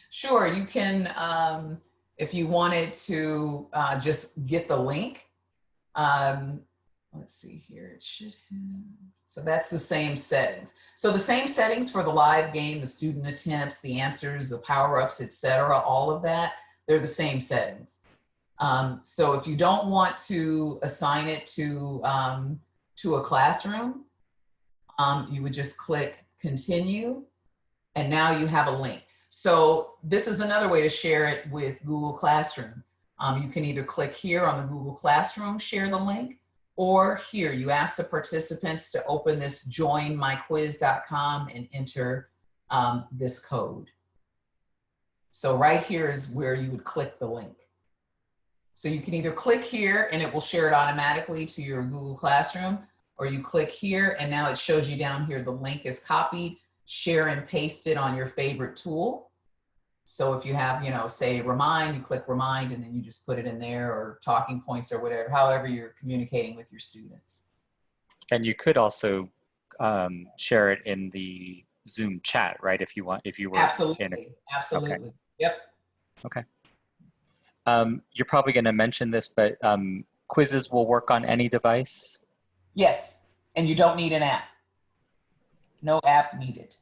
Sure, you can, um, if you wanted to uh, just get the link. Um, let's see here, it should have, so that's the same settings. So the same settings for the live game, the student attempts, the answers, the power-ups, etc. all of that, they're the same settings. Um, so if you don't want to assign it to, um, to a classroom, um, you would just click continue and now you have a link. So this is another way to share it with Google Classroom. Um, you can either click here on the Google Classroom, share the link, or here you ask the participants to open this joinmyquiz.com and enter um, this code. So right here is where you would click the link. So you can either click here and it will share it automatically to your Google Classroom, or you click here and now it shows you down here the link is copied, share and paste it on your favorite tool. So if you have, you know, say remind, you click remind and then you just put it in there or TalkingPoints or whatever, however you're communicating with your students. And you could also um, share it in the Zoom chat, right? If you want, if you were in a Absolutely, absolutely. Yep. Okay. Um, you're probably going to mention this, but um, Quizizz will work on any device. Yes, and you don't need an app. No app needed.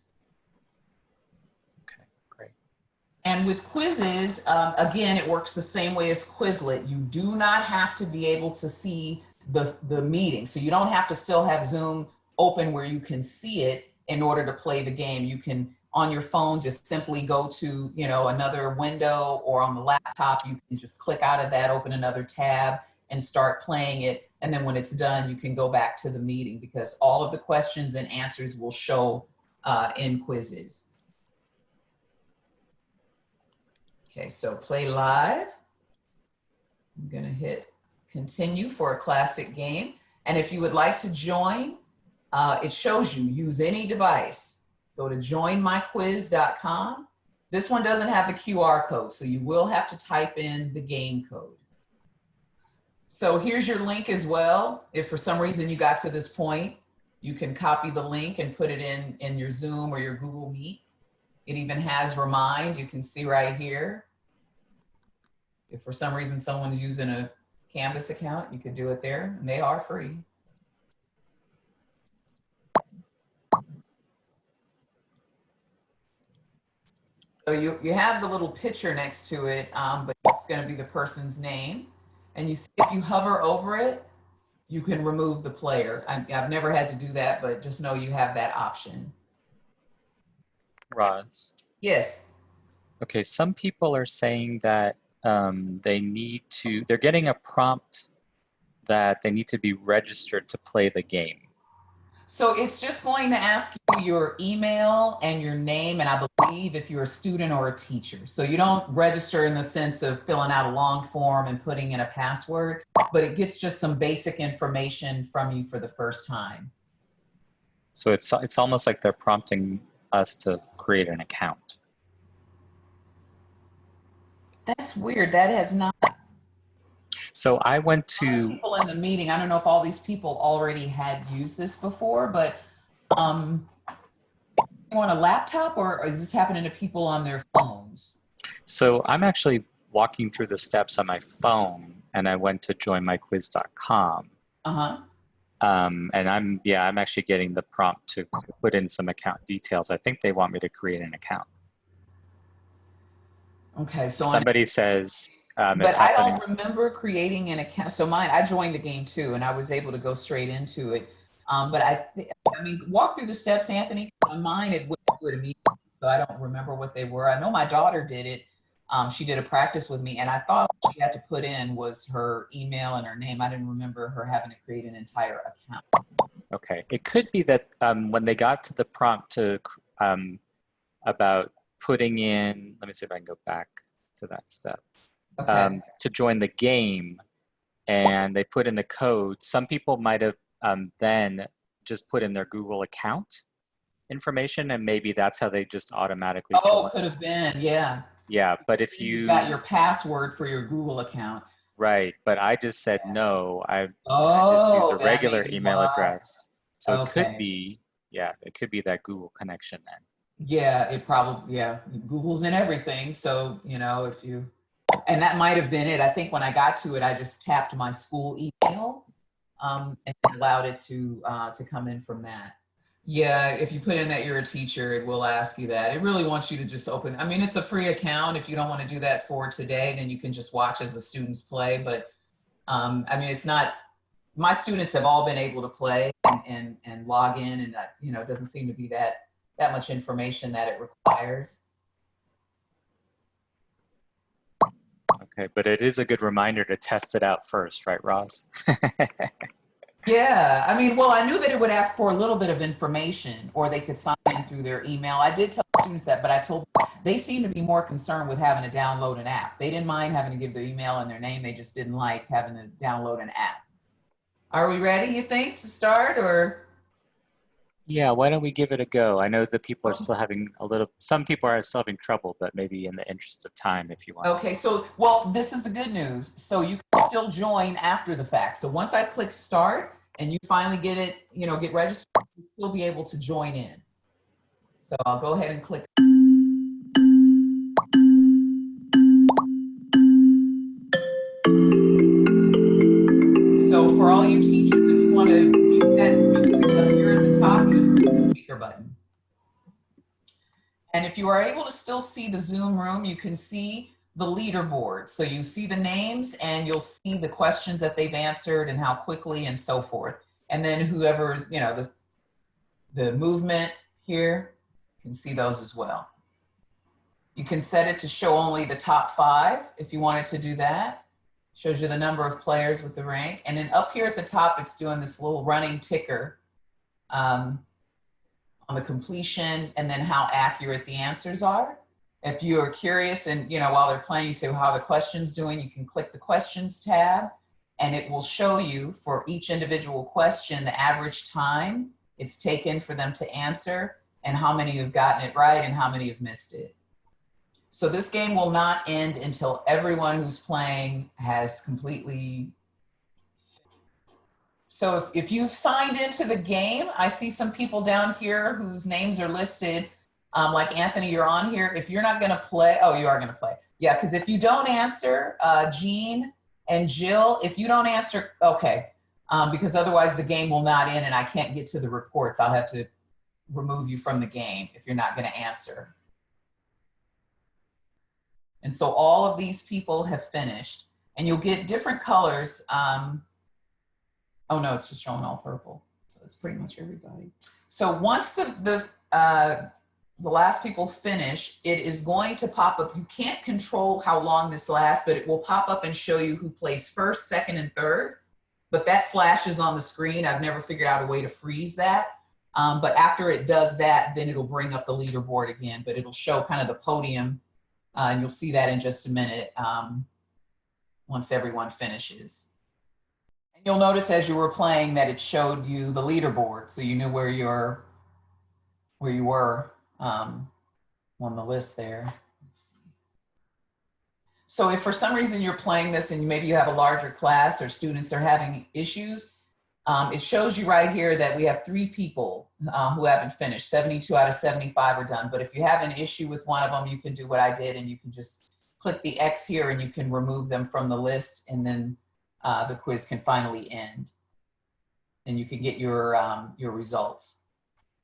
Okay, great. And with Quizizz, um, again, it works the same way as Quizlet. You do not have to be able to see the, the meeting. So you don't have to still have Zoom open where you can see it in order to play the game. You can, on your phone, just simply go to, you know, another window or on the laptop, you can just click out of that, open another tab and start playing it. And then when it's done, you can go back to the meeting because all of the questions and answers will show uh, in Quizizz. Okay, so play live. I'm gonna hit continue for a classic game. And if you would like to join, uh, it shows you use any device. Go to joinmyquiz.com. This one doesn't have the QR code, so you will have to type in the game code. So here's your link as well. If for some reason you got to this point, you can copy the link and put it in, in your Zoom or your Google Meet. It even has remind, you can see right here. If for some reason someone's using a Canvas account, you could do it there and they are free. So you, you have the little picture next to it, um, but it's gonna be the person's name. And you see if you hover over it, you can remove the player. I, I've never had to do that, but just know you have that option. Roz. Yes. Okay, some people are saying that um, they need to, they're getting a prompt that they need to be registered to play the game. So it's just going to ask you your email and your name, and I believe if you're a student or a teacher. So you don't register in the sense of filling out a long form and putting in a password, but it gets just some basic information from you for the first time. So it's, it's almost like they're prompting us to create an account. That's weird. That has not So I went to, people in the meeting. I don't know if all these people already had used this before, but um, on a laptop or is this happening to people on their phones? so I'm actually walking through the steps on my phone and I went to joinmyquiz.com. Uh huh. Um, and I'm, yeah, I'm actually getting the prompt to put in some account details. I think they want me to create an account. Okay, so Somebody says um, But it's I happening. don't remember creating an account. So mine, I joined the game too, and I was able to go straight into it. Um, but I, I mean, walk through the steps, Anthony. On mine, it wouldn't do it immediately, so I don't remember what they were. I know my daughter did it. Um, she did a practice with me, and I thought what she had to put in was her email and her name. I didn't remember her having to create an entire account. Okay. It could be that um, when they got to the prompt to um, about putting in, let me see if I can go back to that step. Okay. um, to join the game and they put in the code, some people might have um, then just put in their Google account information and maybe that's how they just automatically oh, could have been, yeah. Yeah, but if You you, got your password for your Google account. right, but I just said no, I, I Oh, just use a regular email why. address. So it could be, yeah, it could be that Google connection then. Yeah, it probably, yeah, Google's in everything. So, you know, if you, and that might have been it. I think when I got to it, I just tapped my school email um, and allowed it to, uh, to come in from that. Yeah, if you put in that you're a teacher, it will ask you that. It really wants you to just open, I mean, it's a free account. If you don't want to do that for today, then you can just watch as the students play. But um, I mean, it's not, my students have all been able to play and, and, and log in and that, you know, it doesn't seem to be that that much information that it requires. Okay, but it is a good reminder to test it out first, right, Ross? <laughs> Yeah, I mean, well, I knew that it would ask for a little bit of information or they could sign in through their email. I did tell students that, but I told they seem to be more concerned with having to download an app. They didn't mind having to give their email and their name. They just didn't like having to download an app. Are we ready, you think, to start or? Yeah, why don't we give it a go? I know that people are oh. still having a little, some people are still having trouble, but maybe in the interest of time, if you want. Okay, so, well, this is the good news. So you can still join after the fact. So once I click start and you finally get it, you know, get registered, you'll still be able to join in. So I'll go ahead and click. Button. And if you are able to still see the Zoom room, you can see the leaderboard. So you see the names and you'll see the questions that they've answered and how quickly and so forth. And then whoever, you know, the, the movement here, you can see those as well. You can set it to show only the top five if you wanted to do that. Shows you the number of players with the rank. And then up here at the top, it's doing this little running ticker um, the completion and then how accurate the answers are. If you are curious and, you know, while they're playing, you say, well, how the questions doing? You can click the questions tab and it will show you for each individual question, the average time it's taken for them to answer and how many have gotten it right and how many have missed it. So this game will not end until everyone who's playing has completely. So if, if you've signed into the game, I see some people down here whose names are listed. Um, like Anthony, you're on here. If you're not gonna play, oh, you are gonna play. Yeah, because if you don't answer, uh, Jean and Jill, if you don't answer, okay. Um, because otherwise the game will not end and I can't get to the reports. I'll have to remove you from the game if you're not gonna answer. And so all of these people have finished and you'll get different colors. Um, oh no, it's just showing all purple. So it's pretty much everybody. So once the, the, uh, the last people finish, it is going to pop up. You can't control how long this lasts, but it will pop up and show you who plays first, second, and third. But that flashes on the screen. I've never figured out a way to freeze that. Um, but after it does that, then it'll bring up the leaderboard again, but it'll show kind of the podium uh, and you'll see that in just a minute um, once everyone finishes. You'll notice as you were playing that it showed you the leaderboard, so you knew where you're, where you were um, on the list there. So if for some reason you're playing this and maybe you have a larger class or students are having issues, um, it shows you right here that we have three people uh, who haven't finished. 72 out of 75 are done. But if you have an issue with one of them, you can do what I did and you can just click the X here and you can remove them from the list and then uh, the quiz can finally end. and you can get your, um, your results.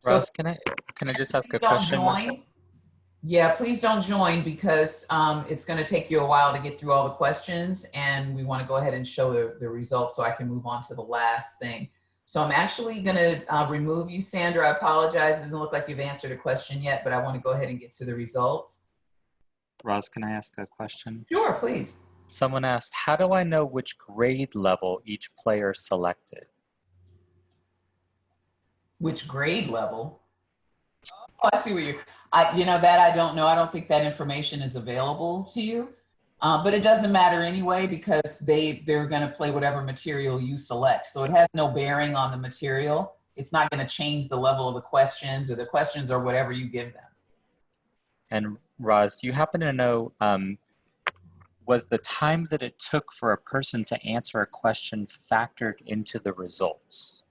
So Ross, can I can I just ask a question? join. Yeah, please don't join because um, it's going to take you a while to get through all the questions and we want to go ahead and show the, the results so I can move on to the last thing. So I'm actually going to uh, remove you, Sandra. I apologize. It doesn't look like you've answered a question yet, but I want to go ahead and get to the results. Ross, can I ask a question? Sure, please. Someone asked, how do I know which grade level each player selected? Which grade level? Oh, I see where you, I, you know, that I don't know. I don't think that information is available to you. Uh, but it doesn't matter anyway because they, they're going to play whatever material you select. So it has no bearing on the material. It's not going to change the level of the questions or the questions or whatever you give them. And Roz, do you happen to know, um, was the time that it took for a person to answer a question factored into the results?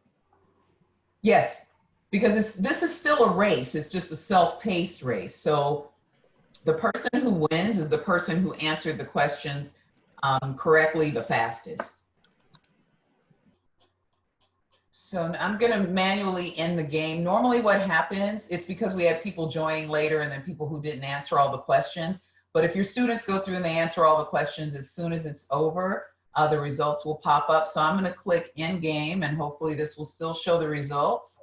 Yes, because this is still a race. It's just a self-paced race. So the person who wins is the person who answered the questions um, correctly the fastest. So I'm gonna manually end the game. Normally what happens, it's because we had people joining later and then people who didn't answer all the questions. But if your students go through and they answer all the questions, as soon as it's over, uh, the results will pop up. So I'm gonna click in game and hopefully this will still show the results.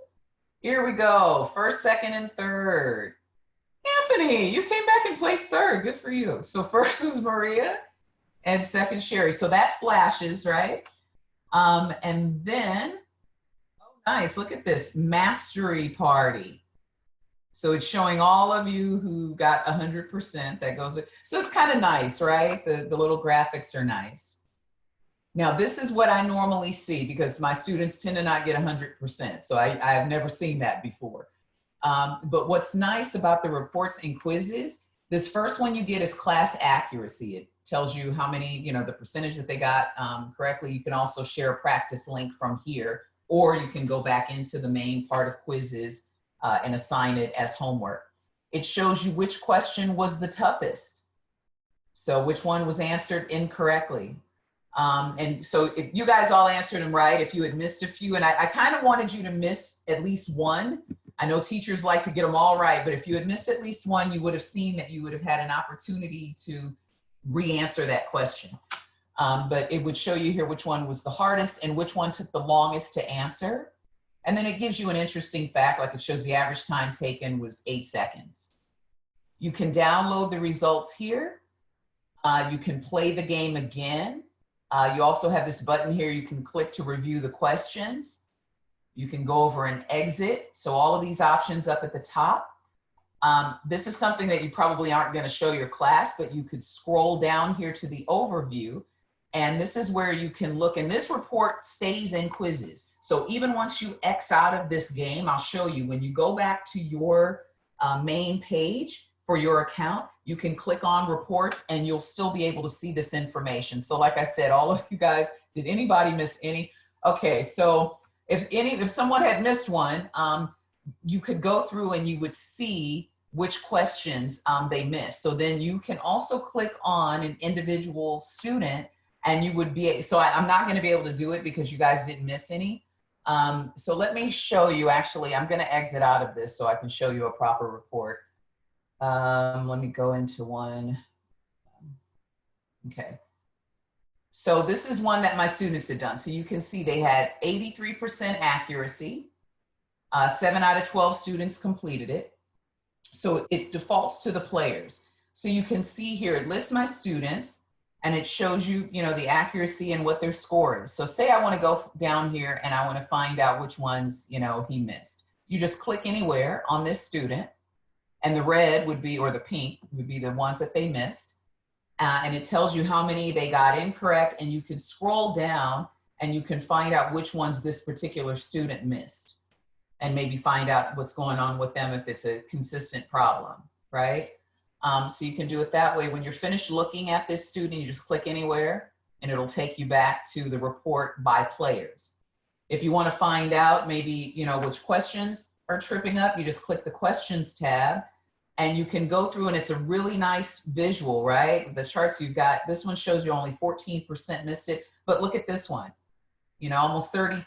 Here we go, first, second, and third. Anthony, you came back and placed third, good for you. So <laughs> first is Maria and second Sherry. So that flashes, right? Um, and then, oh nice, look at this, mastery party. So it's showing all of you who got 100%, that goes, so it's kind of nice, right? The, the little graphics are nice. Now, this is what I normally see because my students tend to not get 100%. So I, I've never seen that before. Um, but what's nice about the reports and Quizizz, this first one you get is class accuracy. It tells you how many, you know, the percentage that they got um, correctly. You can also share a practice link from here, or you can go back into the main part of Quizizz uh, and assign it as homework. It shows you which question was the toughest. So which one was answered incorrectly. Um, and so if you guys all answered them right, if you had missed a few, and I, I kind of wanted you to miss at least one. I know teachers like to get them all right, but if you had missed at least one, you would have seen that you would have had an opportunity to re-answer that question. Um, but it would show you here which one was the hardest and which one took the longest to answer. And then it gives you an interesting fact, like it shows the average time taken was eight seconds. You can download the results here. Uh, you can play the game again. Uh, you also have this button here you can click to review the questions. You can go over and exit. So all of these options up at the top. Um, this is something that you probably aren't going to show your class, but you could scroll down here to the overview. And this is where you can look, and this report stays in Quizizz. So even once you X out of this game, I'll show you, when you go back to your uh, main page for your account, you can click on reports and you'll still be able to see this information. So like I said, all of you guys, did anybody miss any? Okay, so if any, if someone had missed one, um, you could go through and you would see which questions um, they missed. So then you can also click on an individual student and you would be, so I, am not gonna be able to do it because you guys didn't miss any. Um, so let me show you, actually, I'm gonna exit out of this so I can show you a proper report. Um, let me go into one. Okay. So this is one that my students had done. So you can see they had 83% accuracy. Uh, seven out of 12 students completed it. So it defaults to the players. So you can see here, it lists my students and it shows you, you know, the accuracy and what their score is. So say I wanna go down here and I wanna find out which ones, you know, he missed. You just click anywhere on this student and the red would be, or the pink would be the ones that they missed. Uh, and it tells you how many they got incorrect and you can scroll down and you can find out which ones this particular student missed and maybe find out what's going on with them if it's a consistent problem, right? Um, so you can do it that way. When you're finished looking at this student, you just click anywhere and it'll take you back to the report by players. If you wanna find out maybe, you know, which questions are tripping up, you just click the questions tab and you can go through and it's a really nice visual, right? The charts you've got, this one shows you only 14% missed it, but look at this one. You know, almost 30%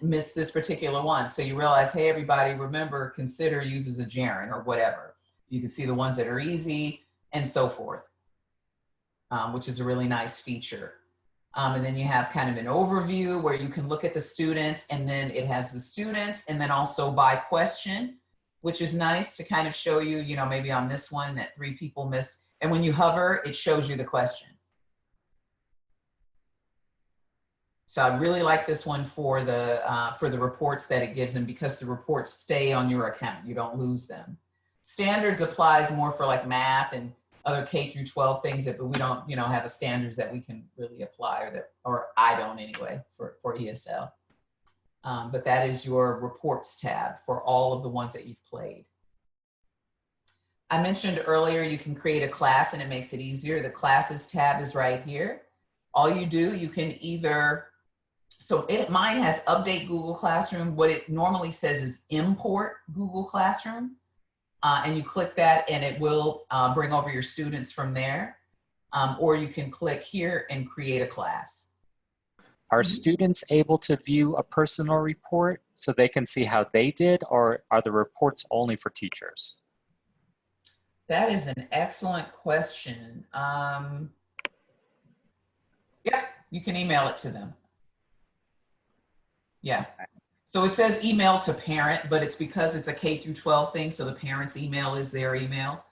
missed this particular one. So you realize, hey, everybody, remember, consider uses a gerund or whatever. You can see the ones that are easy and so forth, um, which is a really nice feature. Um, and then you have kind of an overview where you can look at the students and then it has the students and then also by question, which is nice to kind of show you, you know, maybe on this one that three people missed. And when you hover, it shows you the question. So I really like this one for the, uh, for the reports that it gives them because the reports stay on your account. You don't lose them. Standards applies more for like math and other K through 12 things that, but we don't, you know, have a standards that we can really apply or that, or I don't anyway for, for ESL. Um, but that is your reports tab for all of the ones that you've played. I mentioned earlier, you can create a class and it makes it easier. The classes tab is right here. All you do, you can either, so it, mine has update Google Classroom. What it normally says is import Google Classroom. Uh, and you click that and it will uh, bring over your students from there. Um, or you can click here and create a class. Are students able to view a personal report so they can see how they did or are the reports only for teachers? That is an excellent question. Um, yeah, you can email it to them. Yeah. So it says email to parent, but it's because it's a K through 12 thing. So the parent's email is their email.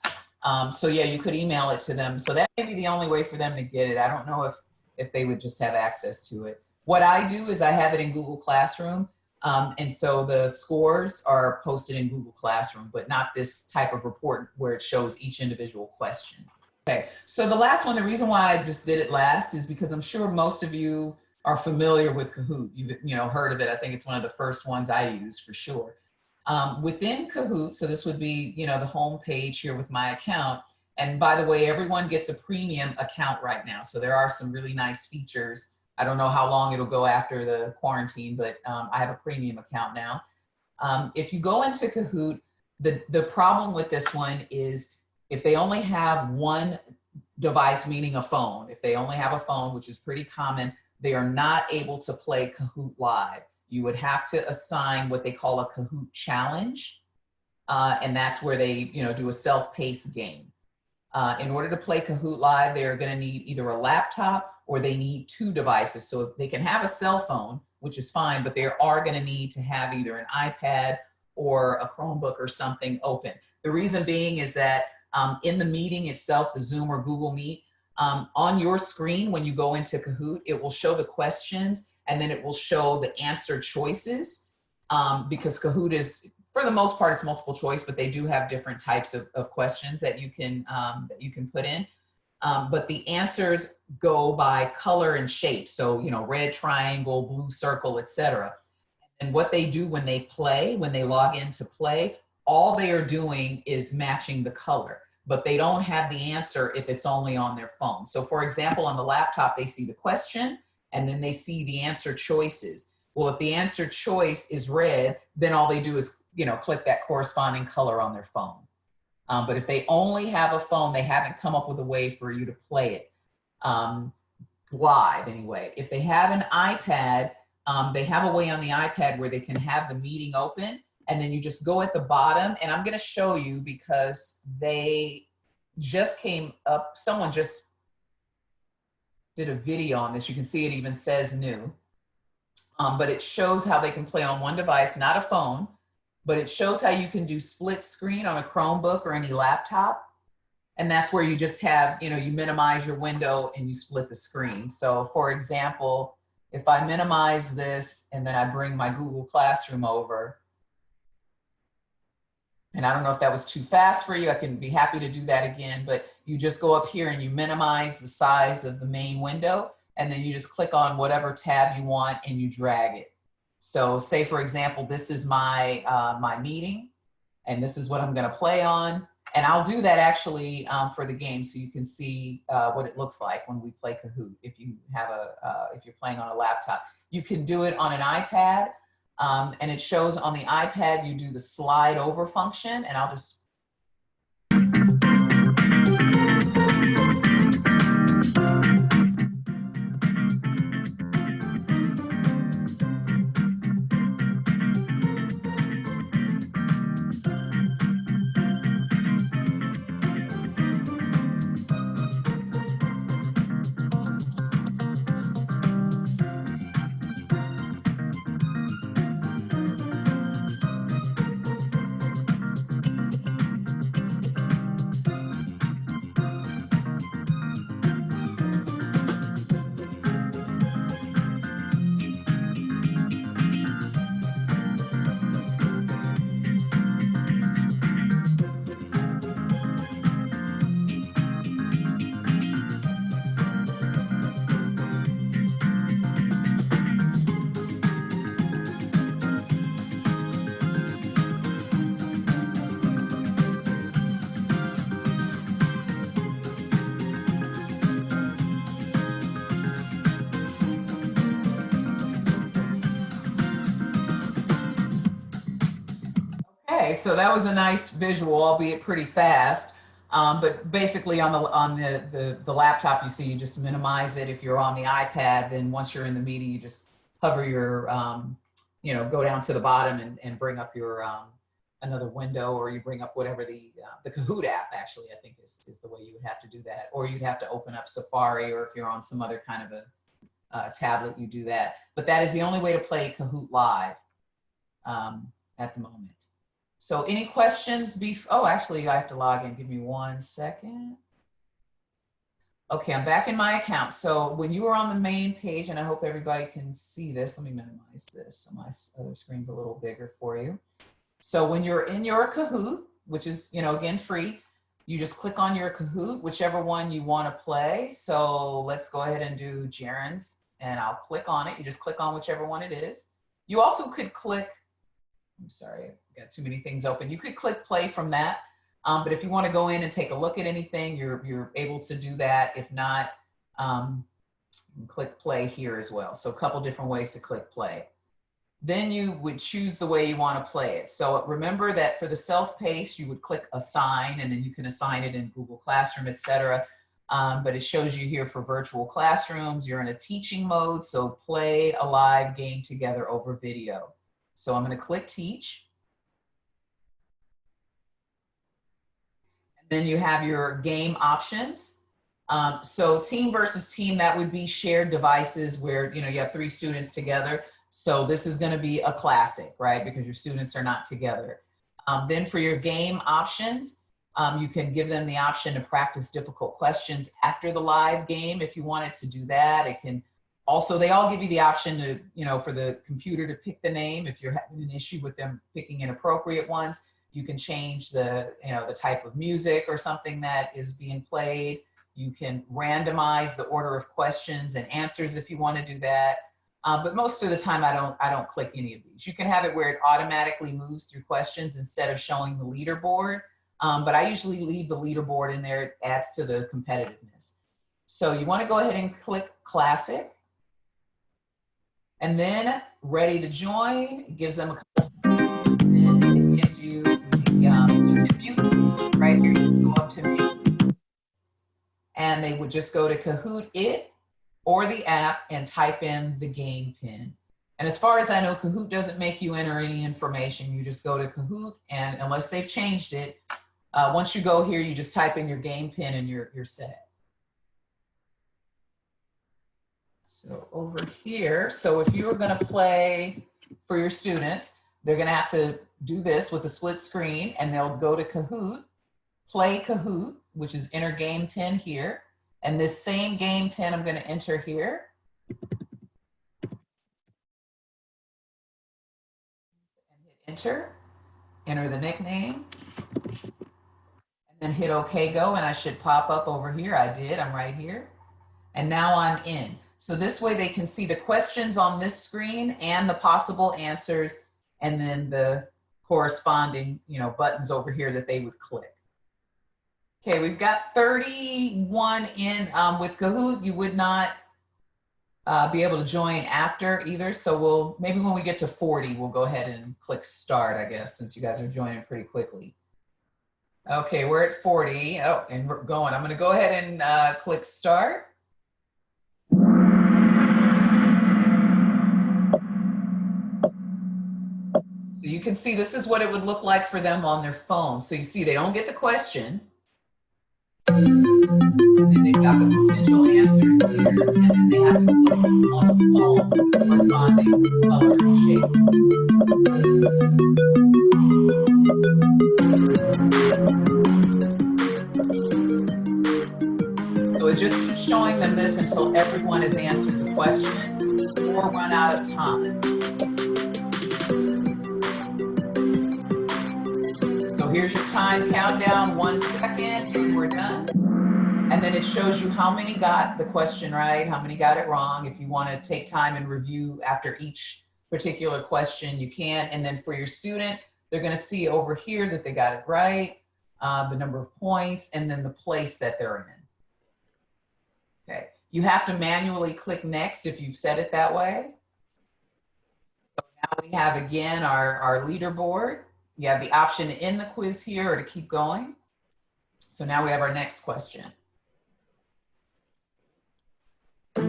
Um, so yeah, you could email it to them. So that may be the only way for them to get it. I don't know if, if they would just have access to it. What I do is I have it in Google Classroom. Um, and so the scores are posted in Google Classroom, but not this type of report where it shows each individual question. Okay, so the last one, the reason why I just did it last is because I'm sure most of you are familiar with Kahoot. You've you know, heard of it. I think it's one of the first ones I use for sure. Um, within Kahoot, so this would be you know, the home page here with my account. And by the way, everyone gets a premium account right now. So there are some really nice features I don't know how long it'll go after the quarantine, but um, I have a premium account now. Um, if you go into Kahoot, the, the problem with this one is if they only have one device, meaning a phone, if they only have a phone, which is pretty common, they are not able to play Kahoot Live. You would have to assign what they call a Kahoot challenge. Uh, and that's where they you know, do a self-paced game. Uh, in order to play Kahoot Live, they're gonna need either a laptop or they need two devices. So they can have a cell phone, which is fine, but they are gonna need to have either an iPad or a Chromebook or something open. The reason being is that um, in the meeting itself, the Zoom or Google Meet, um, on your screen, when you go into Kahoot, it will show the questions and then it will show the answer choices um, because Kahoot is, for the most part, it's multiple choice, but they do have different types of, of questions that you can um, that you can put in. Um, but the answers go by color and shape. So, you know, red triangle, blue circle, etc. And what they do when they play, when they log in to play, all they are doing is matching the color, but they don't have the answer if it's only on their phone. So for example, on the laptop, they see the question and then they see the answer choices. Well, if the answer choice is red, then all they do is, you know, click that corresponding color on their phone. Um, but if they only have a phone, they haven't come up with a way for you to play it um, live anyway. If they have an iPad, um, they have a way on the iPad where they can have the meeting open and then you just go at the bottom and I'm gonna show you because they just came up, someone just did a video on this. You can see it even says new, um, but it shows how they can play on one device, not a phone, but it shows how you can do split screen on a Chromebook or any laptop. And that's where you just have, you know, you minimize your window and you split the screen. So for example, if I minimize this and then I bring my Google Classroom over, and I don't know if that was too fast for you, I can be happy to do that again, but you just go up here and you minimize the size of the main window, and then you just click on whatever tab you want and you drag it. So say, for example, this is my, uh, my meeting, and this is what I'm gonna play on. And I'll do that actually um, for the game so you can see uh, what it looks like when we play Kahoot if you have a, uh, if you're playing on a laptop. You can do it on an iPad um, and it shows on the iPad, you do the slide over function and I'll just so that was a nice visual, albeit pretty fast. Um, but basically on the on the, the the laptop, you see you just minimize it. If you're on the iPad, then once you're in the meeting, you just hover your um, you know go down to the bottom and, and bring up your um, another window, or you bring up whatever the uh, the Kahoot app actually I think is is the way you would have to do that, or you'd have to open up Safari, or if you're on some other kind of a uh, tablet, you do that. But that is the only way to play Kahoot live um, at the moment. So any questions? Bef oh, actually, I have to log in. Give me one second. Okay, I'm back in my account. So when you were on the main page, and I hope everybody can see this, let me minimize this so my other screen's a little bigger for you. So when you're in your Kahoot, which is, you know, again, free, you just click on your Kahoot, whichever one you want to play. So let's go ahead and do Jaren's, and I'll click on it. You just click on whichever one it is. You also could click, I'm sorry, I've got too many things open. You could click play from that. Um, but if you want to go in and take a look at anything, you're, you're able to do that. If not, um, click play here as well. So a couple different ways to click play. Then you would choose the way you want to play it. So remember that for the self-paced, you would click assign and then you can assign it in Google Classroom, etc. Um, but it shows you here for virtual classrooms, you're in a teaching mode. So play a live game together over video. So I'm going to click teach. And then you have your game options. Um, so team versus team, that would be shared devices where, you know, you have three students together. So this is gonna be a classic, right? Because your students are not together. Um, then for your game options, um, you can give them the option to practice difficult questions after the live game if you wanted to do that. It can also, they all give you the option to, you know, for the computer to pick the name if you're having an issue with them picking inappropriate ones. You can change the, you know, the type of music or something that is being played. You can randomize the order of questions and answers if you want to do that. Uh, but most of the time I don't, I don't click any of these. You can have it where it automatically moves through questions instead of showing the leaderboard. Um, but I usually leave the leaderboard in there. It adds to the competitiveness. So you want to go ahead and click classic. And then ready to join, gives them a and it gives you um, you can mute right here. You can go up to mute, and they would just go to Kahoot it or the app and type in the game pin. And as far as I know, Kahoot doesn't make you enter any information. You just go to Kahoot, and unless they've changed it, uh, once you go here, you just type in your game pin and you're, you're set. So over here, so if you were gonna play for your students, they're gonna have to do this with a split screen and they'll go to Kahoot, play Kahoot, which is enter game pin here. And this same game pin I'm gonna enter here. And hit enter, enter the nickname, and then hit okay go and I should pop up over here. I did, I'm right here. And now I'm in. So this way they can see the questions on this screen and the possible answers and then the corresponding, you know, buttons over here that they would click. Okay, we've got 31 in um, with Kahoot. You would not uh, be able to join after either. So we'll, maybe when we get to 40, we'll go ahead and click start, I guess, since you guys are joining pretty quickly. Okay, we're at 40. Oh, and we're going. I'm going to go ahead and uh, click start. So you can see this is what it would look like for them on their phone. So you see they don't get the question. And they've got the potential answers here, and then they have to on the phone corresponding color and shape. So it just keeps showing them this until everyone has answered the question or run out of time. It shows you how many got the question right, how many got it wrong. If you want to take time and review after each particular question, you can. And then for your student, they're going to see over here that they got it right, uh, the number of points, and then the place that they're in. Okay. You have to manually click next if you've set it that way. So now we have again our, our leaderboard. you have the option to end the quiz here or to keep going. So now we have our next question. So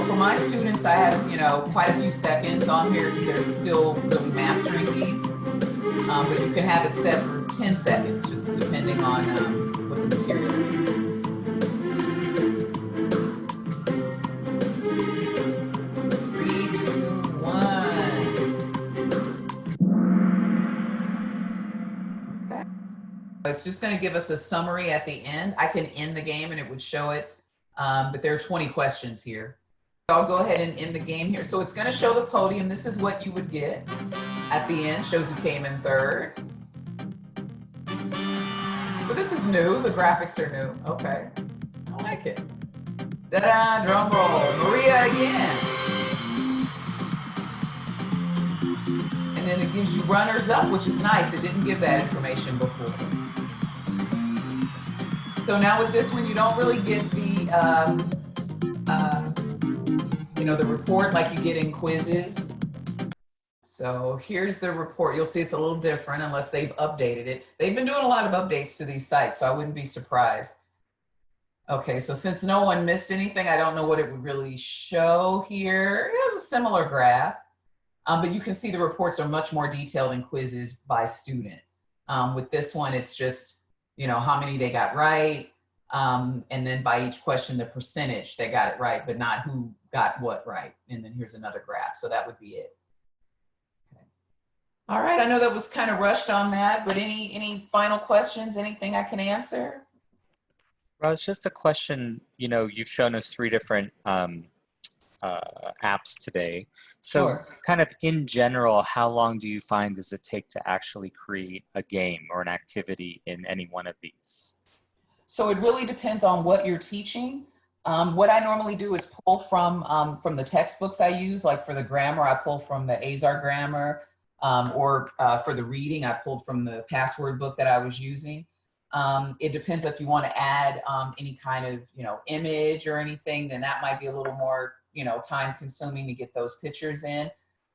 for my students, I have, you know, quite a few seconds on here because they're still really mastering these. Um, but you can have it set for 10 seconds, just depending on um, what the material is. It's just going to give us a summary at the end. I can end the game and it would show it, um, but there are 20 questions here. So I'll go ahead and end the game here. So it's going to show the podium. This is what you would get at the end. Shows who came in third. But this is new. The graphics are new. Okay. I like it. Da-da, drum roll. Maria again. And then it gives you runners up, which is nice. It didn't give that information before. So now with this one, you don't really get the, um, uh, you know, the report like you get in Quizizz. So here's the report. You'll see it's a little different unless they've updated it. They've been doing a lot of updates to these sites, so I wouldn't be surprised. Okay, so since no one missed anything, I don't know what it would really show here. It has a similar graph, um, but you can see the reports are much more detailed in Quizizz by student. Um, with this one, it's just, you know, how many they got right, um, and then by each question, the percentage they got it right, but not who got what right. And then here's another graph, so that would be it. Okay. All right, I know that was kind of rushed on that, but any any final questions, anything I can answer? Roz, just a question. You know, you've shown us three different um, uh, apps today. So, Sure. kind of in general, how long do you find does it take to actually create a game or an activity in any one of these? So it really depends on what you're teaching. Um, what I normally do is pull from um, from the textbooks I use, like for the grammar, I pull from the Azar grammar, um, or uh, for the reading, I pulled from the password book that I was using. Um, it depends if you want to add um, any kind of you know image or anything, then that might be a little more you know time consuming to get those pictures in.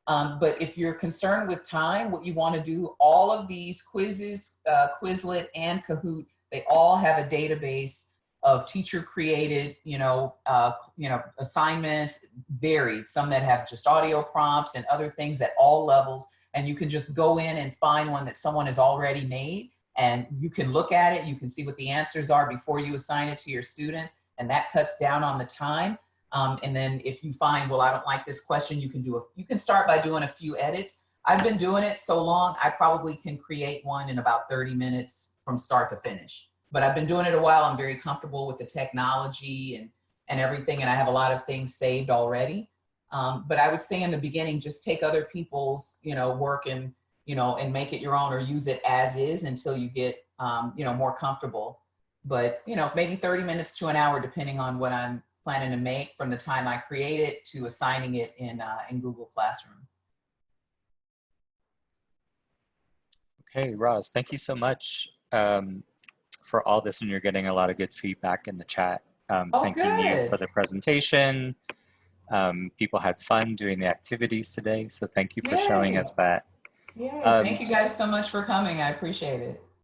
Um, but if you're concerned with time, what you want to do, all of these Quizizz, uh, Quizlet and Kahoot, they all have a database of teacher created, you know, uh, you know, assignments varied, some that have just audio prompts and other things at all levels. And you can just go in and find one that someone has already made and you can look at it. You can see what the answers are before you assign it to your students. And that cuts down on the time. Um, and then if you find, well, I don't like this question, you can do a, you can start by doing a few edits. I've been doing it so long, I probably can create one in about 30 minutes from start to finish. But I've been doing it a while. I'm very comfortable with the technology and, and everything. And I have a lot of things saved already. Um, but I would say in the beginning, just take other people's, you know, work and, you know, and make it your own or use it as is until you get, um, you know, more comfortable. But, you know, maybe 30 minutes to an hour, depending on what I'm planning to make from the time I create it to assigning it in, uh, in Google Classroom. Okay, Roz, thank you so much um, for all this, and you're getting a lot of good feedback in the chat. Um, Oh, thanking you for the presentation. Um, people had fun doing the activities today, so thank you for showing us that. Yeah, Um, thank you guys so much for coming. I appreciate it.